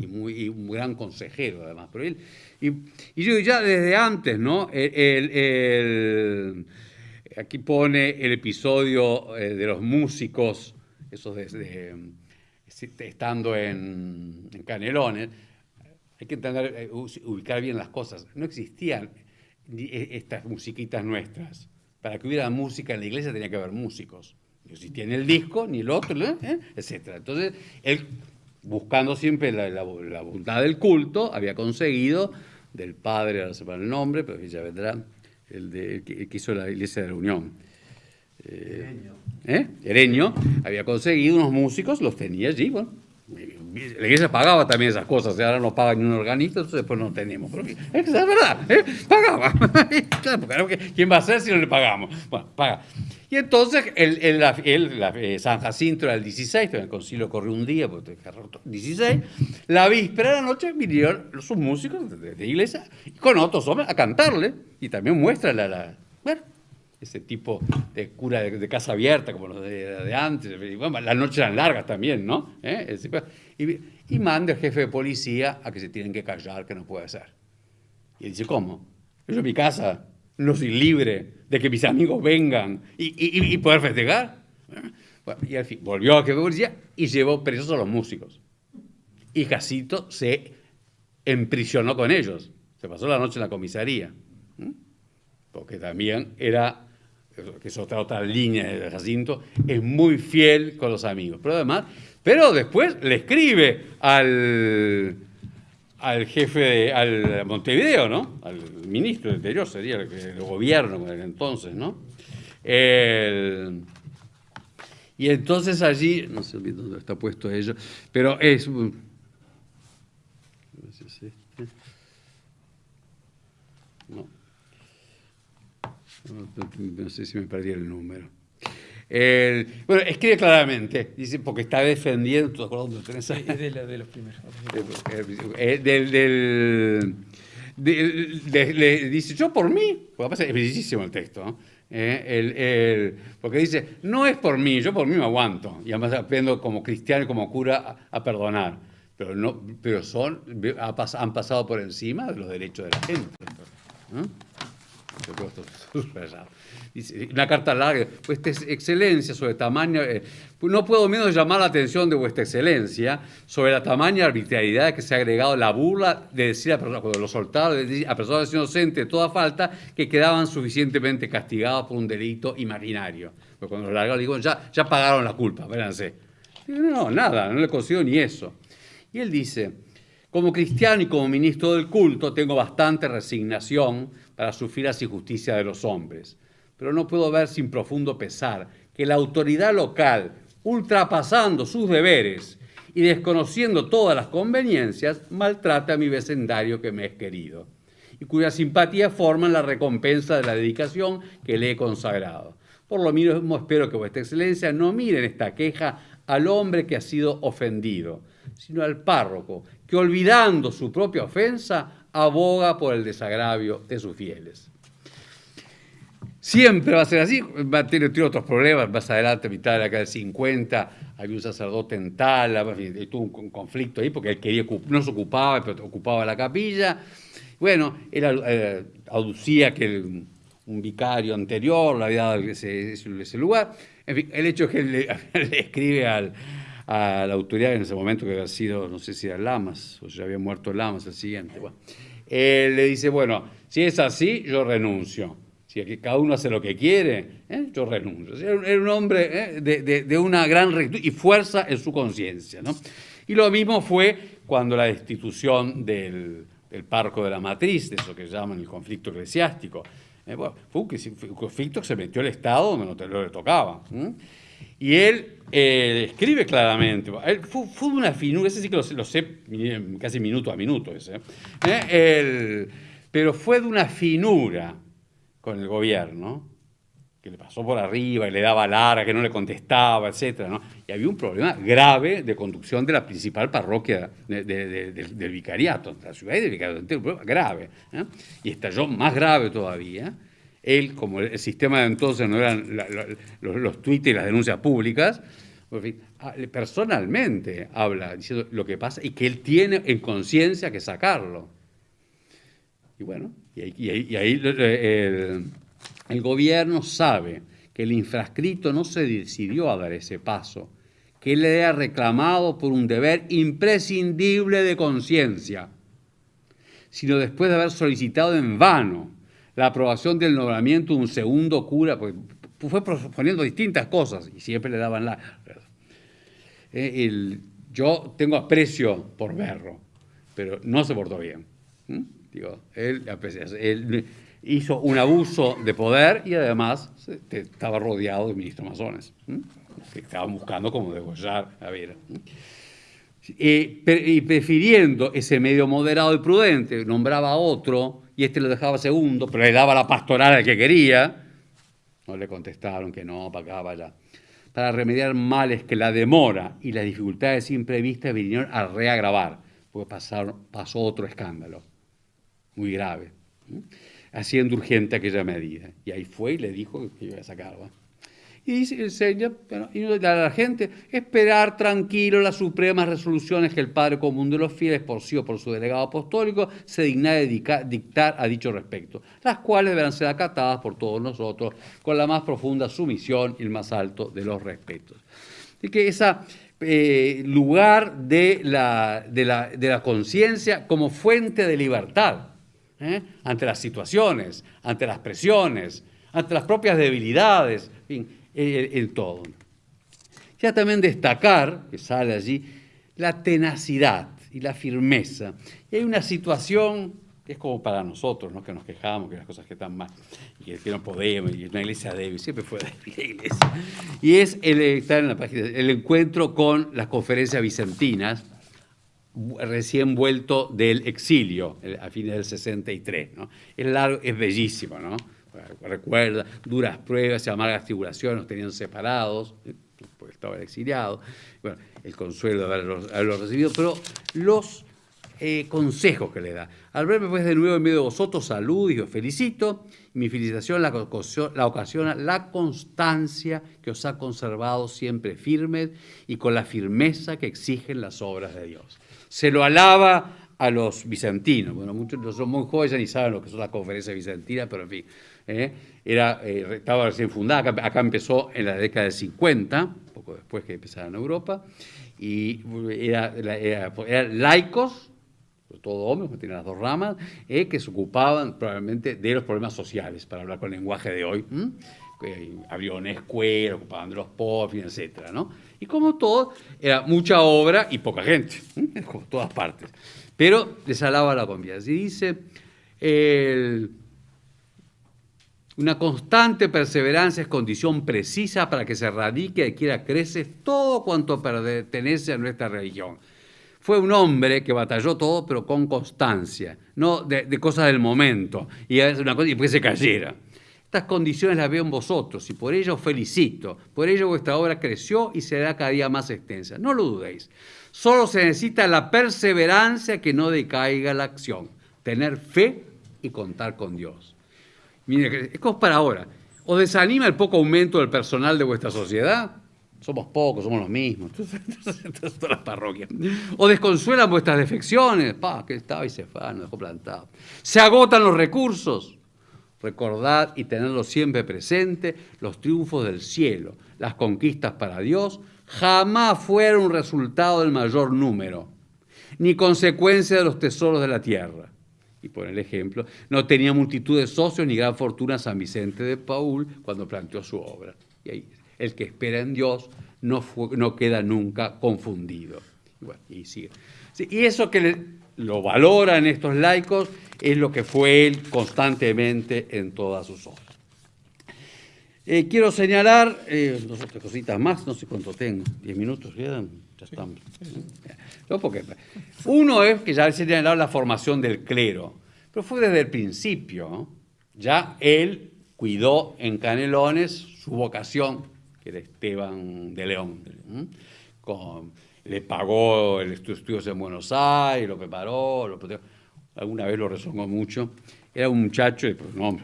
y, muy, un gran consejero además. Pero él, y, yo ya desde antes, ¿no? aquí pone el episodio eh, de los músicos, esos de estando en, Canelones, hay que entender, eh, ubicar bien las cosas. No existían e, estas musiquitas nuestras. Para que hubiera música en la iglesia tenía que haber músicos. No existía ni el disco, ni el otro, ¿eh? etc. Entonces, él, buscando siempre la, voluntad del culto, había conseguido del padre, ahora se el nombre, pero ya vendrá, el, de, que, hizo la iglesia de la Unión. Eh, ¿eh? Ereño, había conseguido unos músicos, los tenía allí, bueno, la iglesia pagaba también esas cosas, ahora no paga ni un organista, entonces después no tenemos. es verdad, ¿eh? pagaba. ¿Quién va a ser si no le pagamos? Bueno, paga. Y entonces el, el, eh, San Jacinto era el 16, el concilio corrió un día, porque 16, la víspera de la noche vinieron los músicos de, la iglesia con otros hombres a cantarle y también muestra la, la bueno, ese tipo de cura de, casa abierta, como los de, antes. Y bueno, las noches eran largas también, ¿no? ¿Eh? Y, y, manda al jefe de policía a que se tienen que callar, que no puede ser. Y él dice, ¿cómo? Yo en mi casa no soy libre de que mis amigos vengan y, y poder festejar. y al fin, volvió al jefe de policía y llevó presos a los músicos. Y Jacito se emprisionó con ellos. Se pasó la noche en la comisaría. Porque también era que es otra, otra línea de Jacinto, es muy fiel con los amigos. Pero además, pero después le escribe al, al jefe, de, al Montevideo, ¿no? Al ministro del Interior, sería el, el gobierno el entonces, ¿no? y entonces allí, no sé dónde está puesto ello, pero es... No, sé si me perdí el número. bueno, escribe claramente, dice, porque está defendiendo, ¿tú te acuerdas dónde tenés ahí? Es de, de, los primeros. Eh, del, del de, dice, yo por mí, porque es bellísimo el texto, ¿no? eh, el, el, porque dice, no es por mí, yo por mí me aguanto, y además aprendo como cristiano y como cura a, perdonar, pero, no, pero son, han pasado por encima de los derechos de la gente. ¿no? Una carta larga. Vuestra excelencia sobre tamaño. Eh, no puedo menos llamar la atención de vuestra excelencia sobre la tamaña arbitrariedad que se ha agregado la burla de decir a personas, cuando a personas inocentes de toda falta que quedaban suficientemente castigadas por un delito imaginario. Pero cuando lo largaron, digo, ya, ya pagaron la culpa, véanse. No, nada, no le consigo ni eso. Y él dice, como cristiano y como ministro del culto tengo bastante resignación para sufrir las injusticias de los hombres. Pero no puedo ver sin profundo pesar que la autoridad local, ultrapasando sus deberes y desconociendo todas las conveniencias, maltrata a mi vecindario que me es querido y cuya simpatía forman la recompensa de la dedicación que le he consagrado. Por lo mismo espero que vuestra excelencia no mire en esta queja al hombre que ha sido ofendido, sino al párroco, que olvidando su propia ofensa aboga por el desagravio de sus fieles. Siempre va a ser así, va a tener, otros problemas, más adelante, mitad de la década del 50, había un sacerdote en Tala, tuvo un conflicto ahí porque él quería, no se ocupaba, pero ocupaba la capilla. Bueno, él eh, aducía que un vicario anterior le había dado ese, ese, lugar. En fin, el hecho es que él le escribe al, a la autoridad en ese momento que había sido, no sé si era Lamas, o ya había muerto Lamas el siguiente. Bueno, él le dice, bueno, si es así, yo renuncio. Si que cada uno hace lo que quiere, ¿eh? yo renuncio. Era un hombre ¿eh? de, de, una gran rectitud y fuerza en su conciencia. ¿no? Y lo mismo fue cuando la destitución del, del parco de la matriz, de eso que llaman el conflicto eclesiástico. Eh, bueno, fue un conflicto que se metió el Estado donde no, te, lo le tocaba. Y él eh, escribe claramente, él fue, fue, una finura, ese sí que lo, lo sé casi minuto a minuto, ese, ¿eh? pero fue de una finura con el gobierno, que le pasó por arriba y le daba larga, que no le contestaba, etc. ¿no? Y había un problema grave de conducción de la principal parroquia del vicariato, de la ciudad y del vicariato un problema grave. ¿eh? Y estalló más grave todavía. Él, como el sistema de entonces no eran los, los tweets y las denuncias públicas, ah, personalmente habla diciendo lo que pasa y que él tiene en conciencia que sacarlo. Y bueno, y ahí, ahí, el, gobierno sabe que el infrascrito no se decidió a dar ese paso, que él le ha reclamado por un deber imprescindible de conciencia, sino después de haber solicitado en vano la aprobación del nombramiento de un segundo cura, pues fue proponiendo distintas cosas y siempre le daban la... Eh, yo tengo aprecio por Berro, pero no se portó bien. Digo, él, hizo un abuso de poder y además estaba rodeado de ministros masones, que estaban buscando cómo degollar a Vera. y prefiriendo ese medio moderado y prudente, nombraba a otro y este lo dejaba segundo, pero le daba la pastoral al que quería. No le contestaron que no, para acá, para allá. Para remediar males que la demora y las dificultades imprevistas vinieron a reagravar, porque pasaron, pasó otro escándalo muy grave haciendo urgente aquella medida. Y ahí fue y le dijo que iba a sacarla. Y el Señor, bueno, y a la gente, esperar tranquilo las supremas resoluciones que el Padre Común de los Fieles, por sí o por su delegado apostólico, se digna de dictar a dicho respecto, las cuales deberán ser acatadas por todos nosotros con la más profunda sumisión y el más alto de los respetos. Así que ese eh, lugar de la, de la, de la conciencia como fuente de libertad, ¿eh? ante las situaciones, ante las presiones, ante las propias debilidades, en fin, el, todo. Ya también destacar, que sale allí, la tenacidad y la firmeza. Y hay una situación que es como para nosotros, ¿no? que nos quejamos, que las cosas que están mal, y que no podemos, y una iglesia débil, siempre fue débil la iglesia. Y es el, estar en la página, el encuentro con las conferencias vicentinas, recién vuelto del exilio, a fines del 63. ¿no? Es largo, es bellísimo, ¿no? Recuerda, duras pruebas y amargas tribulaciones, nos tenían separados, porque estaba exiliado. Bueno, el consuelo de haberlos, recibido, pero los eh, consejos que le da. Al verme pues de nuevo en medio de vosotros, salud y os felicito. Mi felicitación la, la ocasiona la constancia que os ha conservado siempre firmes y con la firmeza que exigen las obras de Dios se lo alaba a los bizantinos. Bueno, muchos son muy jóvenes ni saben lo que son las conferencias bizantinas, pero en fin, ¿eh? era, eh, estaba recién fundada, acá, empezó en la década del 50, poco después que empezara en Europa, y era, eran laicos, todo hombres, que tenían las dos ramas, eh, que se ocupaban probablemente de los problemas sociales, para hablar con el lenguaje de hoy. Abrió una escuela, ocupaban de los pobres, etc. ¿no? Y como todo, era mucha obra y poca gente, como todas partes. Pero les alaba la confianza. Y dice, una constante perseverancia es condición precisa para que se radique y quiera crece todo cuanto pertenece a nuestra religión. Fue un hombre que batalló todo, pero con constancia, no de, cosas del momento, y, después se cayera. Estas condiciones las veo en vosotros y por ello os felicito. Por ello vuestra obra creció y será cada día más extensa. No lo dudéis. Solo se necesita la perseverancia que no decaiga la acción. Tener fe y contar con Dios. Mire, es para ahora. ¿Os desanima el poco aumento del personal de vuestra sociedad? Somos pocos, somos los mismos. Todas las parroquias. ¿O desconsuelan vuestras defecciones? Pa, que estaba y se fue, nos dejó plantado. ¿Se agotan los recursos? Recordad y tenerlo siempre presente, los triunfos del cielo, las conquistas para Dios, jamás fueron un resultado del mayor número, ni consecuencia de los tesoros de la tierra. Y por el ejemplo, no tenía multitud de socios ni gran fortuna San Vicente de Paul cuando planteó su obra. Y ahí, el que espera en Dios no, no queda nunca confundido. Y, sigue. y eso que lo valoran estos laicos es lo que fue él constantemente en todas sus obras. Eh, quiero señalar eh, dos otras cositas más, no sé cuánto tengo, diez minutos quedan, ya estamos. No, porque, uno es que ya he señalado la formación del clero, pero fue desde el principio. ¿no? Ya él cuidó en Canelones su vocación, que era Esteban de León. ¿m? Con- le pagó el estu- estudios en Buenos Aires, lo preparó, lo alguna vez lo rezongó mucho. Era un muchacho, pues, no,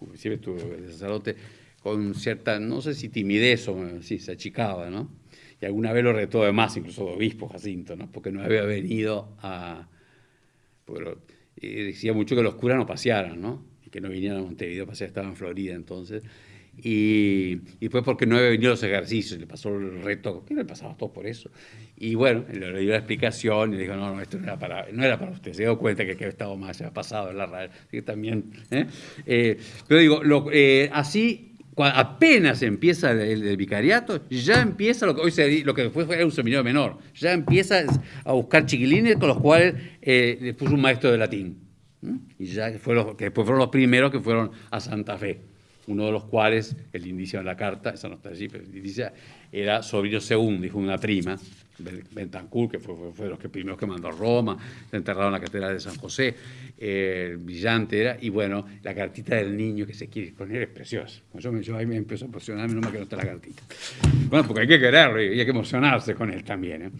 inclusive estuvo sacerdote, con cierta, no sé si timidez o sí, se achicaba, ¿no? Y alguna vez lo retó de más, incluso de obispo Jacinto, ¿no? Porque no había venido a... y decía mucho que los curas no pasearan, ¿no? Y que no vinieran a Montevideo a pasear, estaba en Florida entonces. Y, y después porque no había venido los ejercicios, le pasó el reto, que le pasaba todo por eso. Y bueno, le, dio la explicación y le dijo, no, no, esto no era para, no era para usted. Se dio cuenta que, que estaba más, se había pasado en la radio. Así que también... ¿eh? Eh, pero digo, eh, así, apenas empieza el, vicariato, ya empieza lo que hoy se, lo que después fue un seminario menor, ya empieza a buscar chiquilines con los cuales eh, le puso un maestro de latín. Y ya fue que después fueron los primeros que fueron a Santa Fe, uno de los cuales, el indicio en la carta, esa no está allí, pero el indicio era sobrino segundo, dijo una prima, Ben- Bentancur, que fue, fue, fue de los que primeros que mandó a Roma, se enterraron en la catedral de San José, eh, brillante era, y bueno, la cartita del niño que se quiere poner es preciosa. Yo, yo ahí me empiezo a emocionar, menos mal que no está la cartita. Bueno, porque hay que quererlo y hay que emocionarse con él también. ¿eh?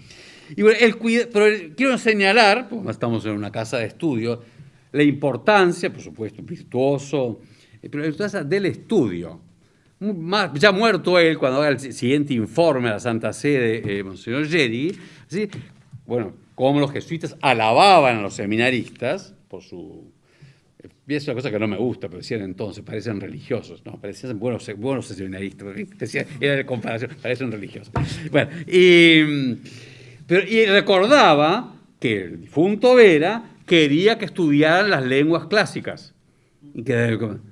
Y bueno, el cuida- pero el- quiero señalar, porque estamos en una casa de estudio, la importancia, por supuesto, virtuoso, eh, pero la importancia del estudio. Más- ya muerto él, cuando haga el si- siguiente informe a la Santa Sede, eh, Monseñor Yeri, bueno, como los jesuitas alababan a los seminaristas por su... eh, es una cosa que no me gusta, pero decían entonces, parecen religiosos, ¿no? Parecían buenos, buenos seminaristas, decía, era de comparación, parecen religiosos. Bueno, y, pero, y recordaba que el difunto Vera quería que estudiaran las lenguas clásicas.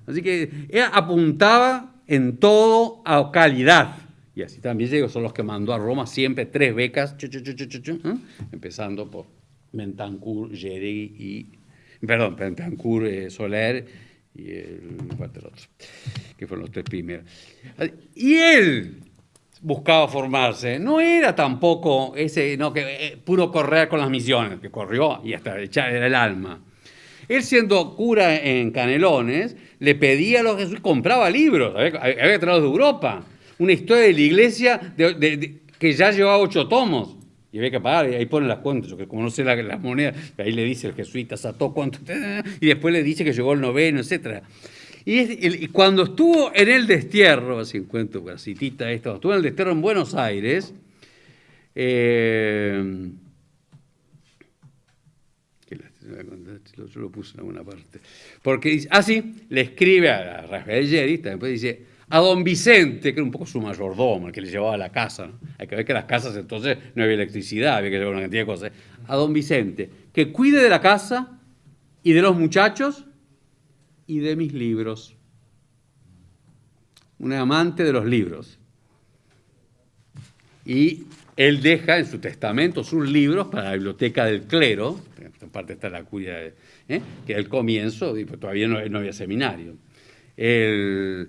Así que apuntaba en todo a calidad. Y así también llegó, son los que mandó a Roma siempre tres becas, chu, chu, chu, ¿eh? empezando por Bentancur, Yeregui y, perdón, Bentancur, eh, Soler y el, ¿cuál era el otro? que fueron los tres primeros. Y él buscaba formarse, no era tampoco ese, no, que eh, puro correr con las misiones, que corrió y hasta echar el alma. Él siendo cura en Canelones, le pedía a los Jesús, compraba libros, había, había traído de Europa, una historia de la iglesia que ya llevaba ocho tomos. Y había que pagar, y ahí pone las cuentas, que como no sé la- las monedas, ahí le dice el jesuita, Sató cuánto, y después le dice que llegó el noveno, etc. Y, cuando estuvo en el destierro, así encuentro una citita esto, estuvo en el destierro en Buenos Aires, eh, que la- lo- puse en alguna parte. Porque así le escribe a Rafael Yerista, después dice, a don Vicente, que era un poco su mayordomo, el que le llevaba a la casa. Hay que ver que las casas entonces no había electricidad, había que llevar una cantidad de cosas. A don Vicente, que cuide de la casa y de los muchachos y de mis libros. Un amante de los libros. Y él deja en su testamento sus libros para la biblioteca del clero, en parte está la curia, ¿eh? que al comienzo y pues todavía no, había seminario. En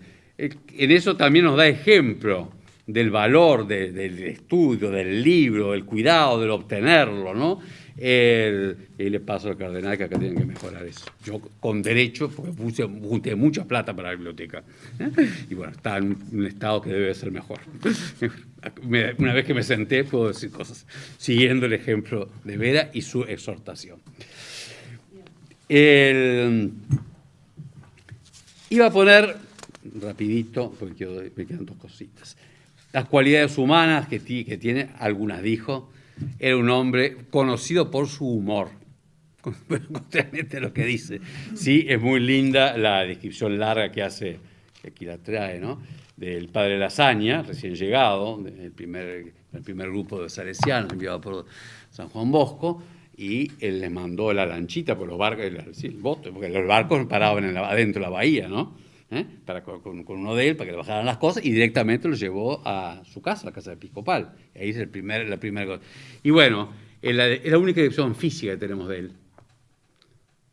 eso también nos da ejemplo del valor de- del estudio, del libro, del cuidado, del obtenerlo, ¿no? El- y al cardenal que acá tienen que mejorar eso. Yo con derecho, porque puse, junté mucha plata para la biblioteca. ¿eh? Y bueno, está en un estado que debe ser mejor. Me- Una vez que me senté, puedo decir cosas, siguiendo el ejemplo de Vera y su exhortación. El- iba a poner, rapidito, porque me quedan dos cositas, las cualidades humanas que, que tiene, algunas dijo, era un hombre conocido por su humor, contrariamente a lo que dice. Sí, es muy linda la descripción larga que hace, que aquí la trae, ¿no? del padre Lasaña, recién llegado, el primer, el primer grupo de salesianos enviado por San Juan Bosco, y él les mandó la lanchita por los barcos, el, sí, el bote, porque los barcos paraban en la- adentro de la bahía, ¿no? ¿Eh? Para, con, con- uno de él, para que le bajaran las cosas, y directamente lo llevó a su casa, la casa episcopal. Ahí es el primer, la primera cosa. Y bueno, es la, es la única descripción física que tenemos de él.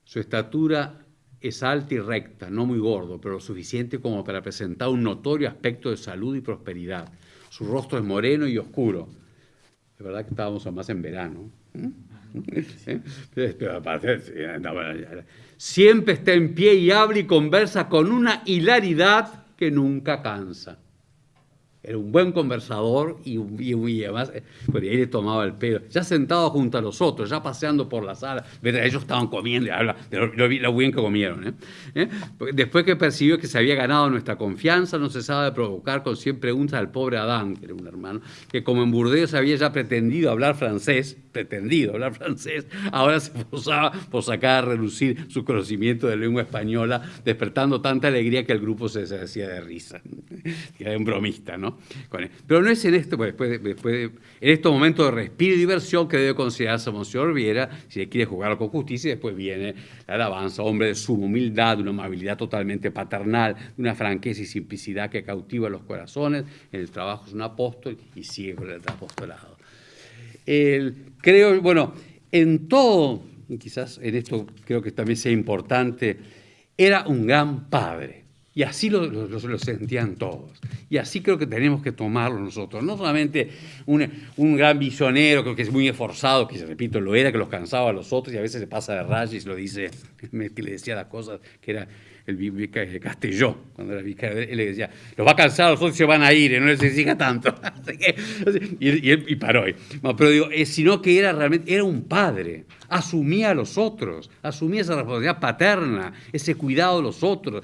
Su estatura es alta y recta, no muy gordo, pero lo suficiente como para presentar un notorio aspecto de salud y prosperidad. Su rostro es moreno y oscuro. De verdad que estábamos más en verano. Siempre está en pie y habla y conversa con una hilaridad que nunca cansa. Era un buen conversador y, y, además, pues ahí le tomaba el pelo. Ya sentado junto a los otros, ya paseando por la sala, ellos estaban comiendo, lo, lo bien que comieron. ¿eh? ¿Eh? Después que percibió que se había ganado nuestra confianza, no cesaba de provocar con 100 preguntas al pobre Adán, que era un hermano, que como en Burdeos había ya pretendido hablar francés, pretendido hablar francés, ahora se esforzaba por sacar a relucir su conocimiento de lengua española, despertando tanta alegría que el grupo se hacía de risa. Era un bromista, ¿no? Pero no es en esto, pues, después, después en estos momentos de respiro y diversión que debe considerarse Monseñor Viera, si quiere jugar con justicia, y después viene la alabanza, hombre de su humildad, de una amabilidad totalmente paternal, de una franqueza y simplicidad que cautiva los corazones, en el trabajo es un apóstol y sigue con el apostolado. Creo, bueno, en todo, quizás en esto creo que también sea importante, era un gran padre y así lo, sentían todos. Y así creo que tenemos que tomarlo nosotros. No solamente un, un, gran visionero, que es muy esforzado, que repito, lo era, que los cansaba a los otros y a veces se pasa de rayas y lo dice, que le decía las cosas, que era el de Castelló, cuando era vicario, él le decía, los va a cansar, los se van a ir, no les exija tanto. y, paró. Pero digo, eh, sino que era realmente, era un padre, asumía a los otros, asumía esa responsabilidad paterna, ese cuidado de los otros,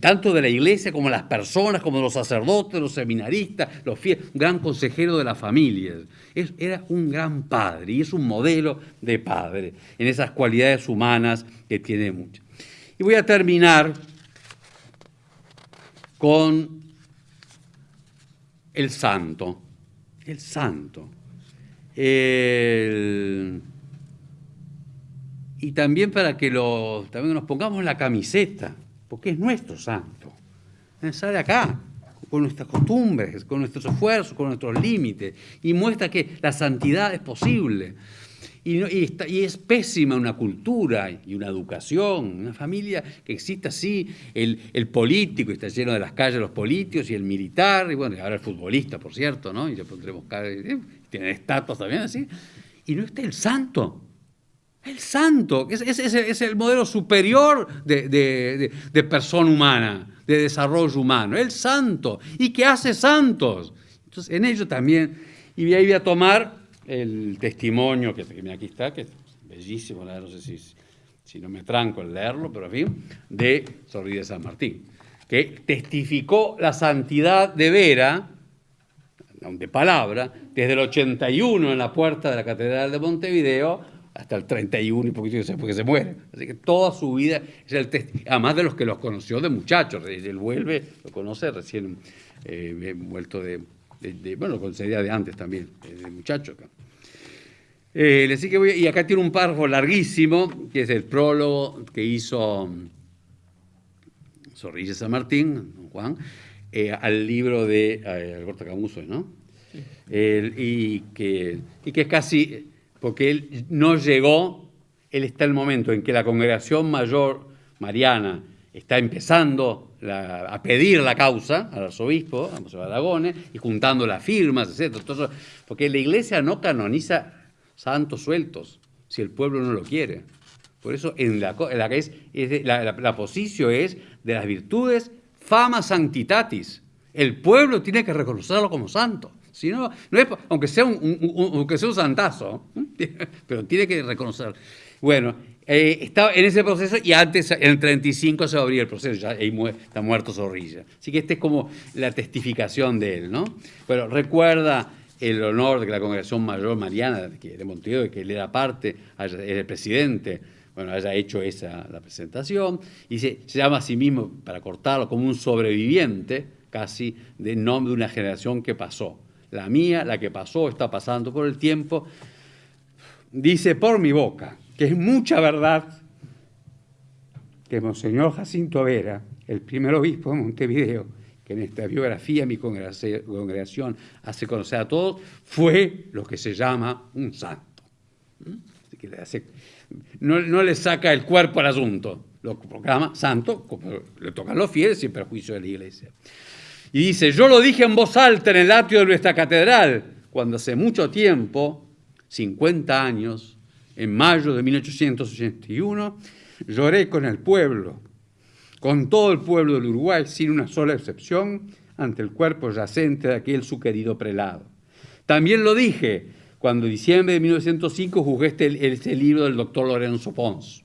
tanto de la iglesia como de las personas, como de los sacerdotes, los seminaristas, los fieles, un gran consejero de las familias. era un gran padre y es un modelo de padre en esas cualidades humanas que tiene muchas. Y voy a terminar con el santo, el santo. y también para que lo, también nos pongamos la camiseta, porque es nuestro santo. Sale acá, con nuestras costumbres, con nuestros esfuerzos, con nuestros límites, y muestra que la santidad es posible. Y, es pésima una cultura y una educación, una familia que exista así, el, el, político, está lleno de las calles los políticos y el militar, y bueno, ahora el futbolista, por cierto, ¿no? Y le pondremos eh, tienen estatuas también así. Y no está el santo. El santo, es, es, es el modelo superior de, de, de, persona humana, de desarrollo humano, el santo. ¿Y qué hace santos? Entonces, en ello también, y ahí voy a tomar el testimonio, que, aquí está, que es bellísimo, no sé si, si no me tranco en leerlo, pero en fin, de Sorri de San Martín, que testificó la santidad de Vera, de palabra, desde el 81 en la puerta de la Catedral de Montevideo hasta el 31 y poquito después que se muere. Así que toda su vida es el además de los que los conoció de muchachos, él vuelve, lo conoce recién eh, vuelto de, bueno, lo conocía de antes también, de muchacho. Eh, que voy, y acá tiene un párrafo larguísimo, que es el prólogo que hizo Zorrilla San Martín, Juan, eh, al libro de eh, Alberto Camuso, ¿no? y, que, y que es casi, porque él no llegó, él está en el momento en que la congregación mayor mariana está empezando a pedir la causa al arzobispo, a José Aragones, y juntando las firmas, etc. porque la iglesia no canoniza santos sueltos, si el pueblo no lo quiere. Por eso en la, la, es, la, posición es de las virtudes fama sanctitatis. El pueblo tiene que reconocerlo como santo. Si no, aunque, sea un, aunque sea un santazo, pero tiene que reconocerlo. Bueno, eh, estaba en ese proceso y antes, en el 35, se abría el proceso, ya ahí está muerto Zorrilla. Así que esta es como la testificación de él, ¿no? Bueno, recuerda el honor de que la Congregación Mayor Mariana de Montevideo, que él era parte, era el presidente, bueno, haya hecho esa la presentación, y se, llama a sí mismo, para cortarlo, como un sobreviviente casi de nombre de una generación que pasó. La mía, la que pasó, está pasando por el tiempo, dice por mi boca, que es mucha verdad que Monseñor Jacinto Vera, el primer obispo de Montevideo, que en esta biografía mi congregación hace conocer a todos, fue lo que se llama un santo. ¿Mm? no, le saca el cuerpo al asunto, lo proclama santo, como le tocan los fieles, sin perjuicio de la iglesia. Y dice, yo lo dije en voz alta en el atrio de nuestra catedral, cuando hace mucho tiempo, 50 años, en mayo de 1881, lloré con el pueblo, con todo el pueblo del Uruguay, sin una sola excepción, ante el cuerpo yacente de aquel su querido prelado. También lo dije cuando en diciembre de 1905 juzgué este, este libro del doctor Lorenzo Pons,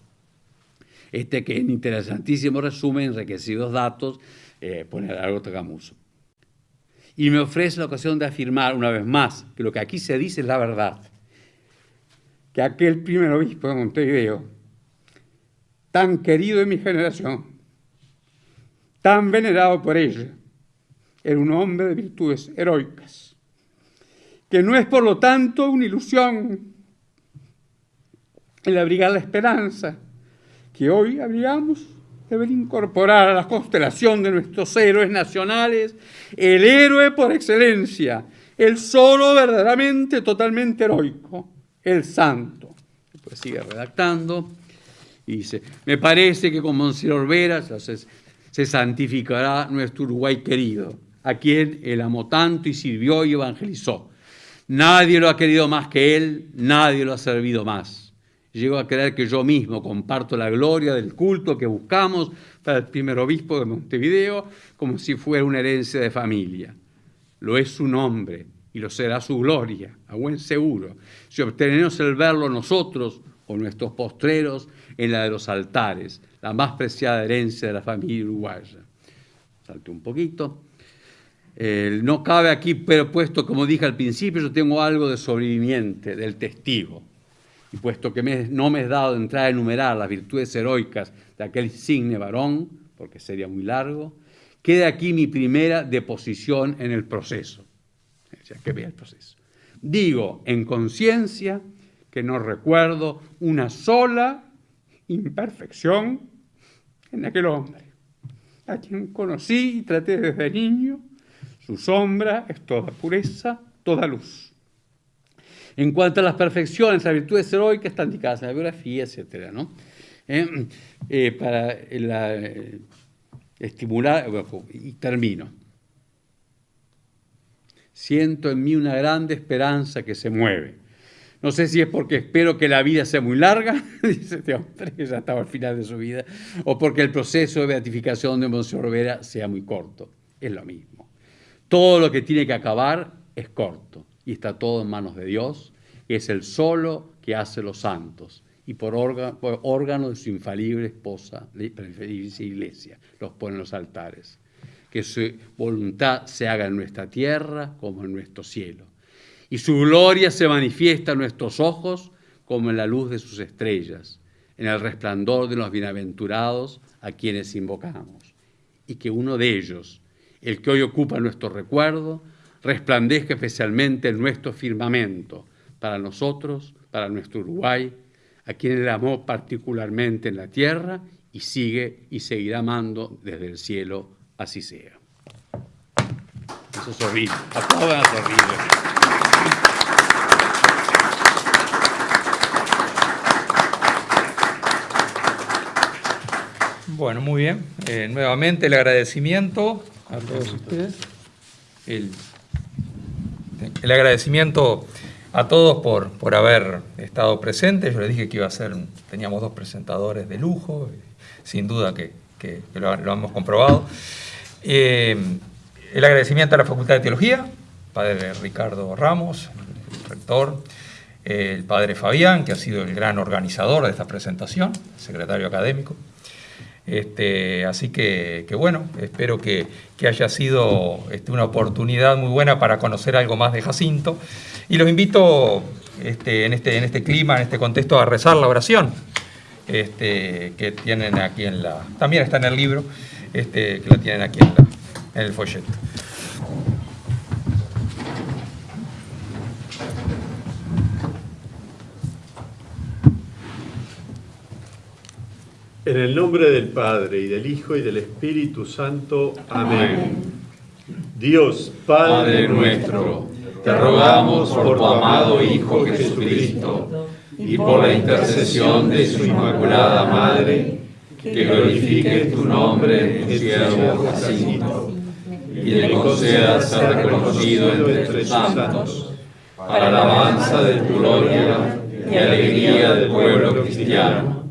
este que en interesantísimo resumen, enriquecidos datos, eh, pone algo Tagamuso. Y me ofrece la ocasión de afirmar una vez más que lo que aquí se dice es la verdad, que aquel primer obispo de Montevideo, tan querido en mi generación, tan venerado por ella, era un hombre de virtudes heroicas, que no es por lo tanto una ilusión el abrigar la esperanza que hoy abrigamos debe incorporar a la constelación de nuestros héroes nacionales el héroe por excelencia, el solo verdaderamente totalmente heroico, el santo. Después sigue redactando y dice, me parece que con Monseñor Vera se, se santificará nuestro Uruguay querido, a quien él amó tanto y sirvió y evangelizó. Nadie lo ha querido más que él, nadie lo ha servido más. Llego a creer que yo mismo comparto la gloria del culto que buscamos para el primer obispo de Montevideo como si fuera una herencia de familia. Lo es su nombre y lo será su gloria, a buen seguro, si obtenemos el verlo nosotros o nuestros postreros en la de los altares, la más preciada herencia de la familia uruguaya. Salte un poquito. no cabe aquí, pero puesto, como dije al principio, yo tengo algo de sobreviviente, del testigo y puesto que no me es dado entrar a enumerar las virtudes heroicas de aquel insigne varón, porque sería muy largo, queda aquí mi primera deposición en el proceso. Que vea el proceso. Digo en conciencia que no recuerdo una sola imperfección en aquel hombre, a quien conocí y traté desde niño. Su sombra es toda pureza, toda luz. En cuanto a las perfecciones, las virtudes heroicas están indicadas en la biografía, etc. ¿no? Eh, eh, para eh, estimular, y termino. Siento en mí una grande esperanza que se mueve. No sé si es porque espero que la vida sea muy larga, dice este hombre que ya estaba al final de su vida, o porque el proceso de beatificación de Monseñor Vera sea muy corto. Es lo mismo. Todo lo que tiene que acabar es corto y está todo en manos de Dios, que es el solo que hace los santos y por, órgano, de su infalible esposa, la iglesia, los pone en los altares. Que su voluntad se haga en nuestra tierra como en nuestro cielo. Y su gloria se manifiesta en nuestros ojos como en la luz de sus estrellas, en el resplandor de los bienaventurados a quienes invocamos. Y que uno de ellos, el que hoy ocupa nuestro recuerdo, resplandezca especialmente en nuestro firmamento, para nosotros, para nuestro Uruguay, a quien él amó particularmente en la tierra y sigue y seguirá amando desde el cielo, así sea. Eso es horrible. Aplaudan es horrible. Bueno, muy bien. Eh, nuevamente el agradecimiento a todos ustedes. El el agradecimiento a todos por, por haber estado presentes. Yo les dije que iba a ser, teníamos dos presentadores de lujo, sin duda que, lo, hemos comprobado. Eh, el agradecimiento a la Facultad de Teología, padre Ricardo Ramos, el rector, el padre Fabián, que ha sido el gran organizador de esta presentación, secretario académico. Este, así que, bueno, espero que, haya sido este, una oportunidad muy buena para conocer algo más de Jacinto. Y los invito este, en, este, en este clima, en este contexto, a rezar la oración que tienen aquí en la... También está en el libro, este, que la tienen aquí en, en el folleto. En el nombre del Padre, y del Hijo, y del Espíritu Santo. Amén. Dios, Padre nuestro, te rogamos por tu amado Hijo Jesucristo, y por la intercesión de su Inmaculada Madre, que glorifiques tu nombre en tu siervo Jacinto y le concedas ser reconocido entre tus santos, para alabanza de tu gloria y alegría del pueblo cristiano.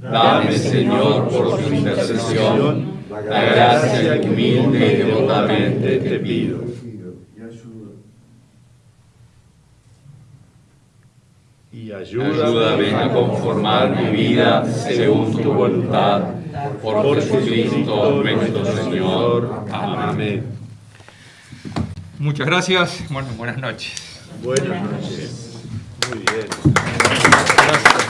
Dame, Señor, por su intercesión, la gracia humilde y devotamente te pido. Y Ayúdame a conformar mi vida según tu voluntad, por Jesucristo nuestro Señor. Amén. Muchas gracias. Bueno, buenas noches. Buenas noches. Muy bien. Gracias.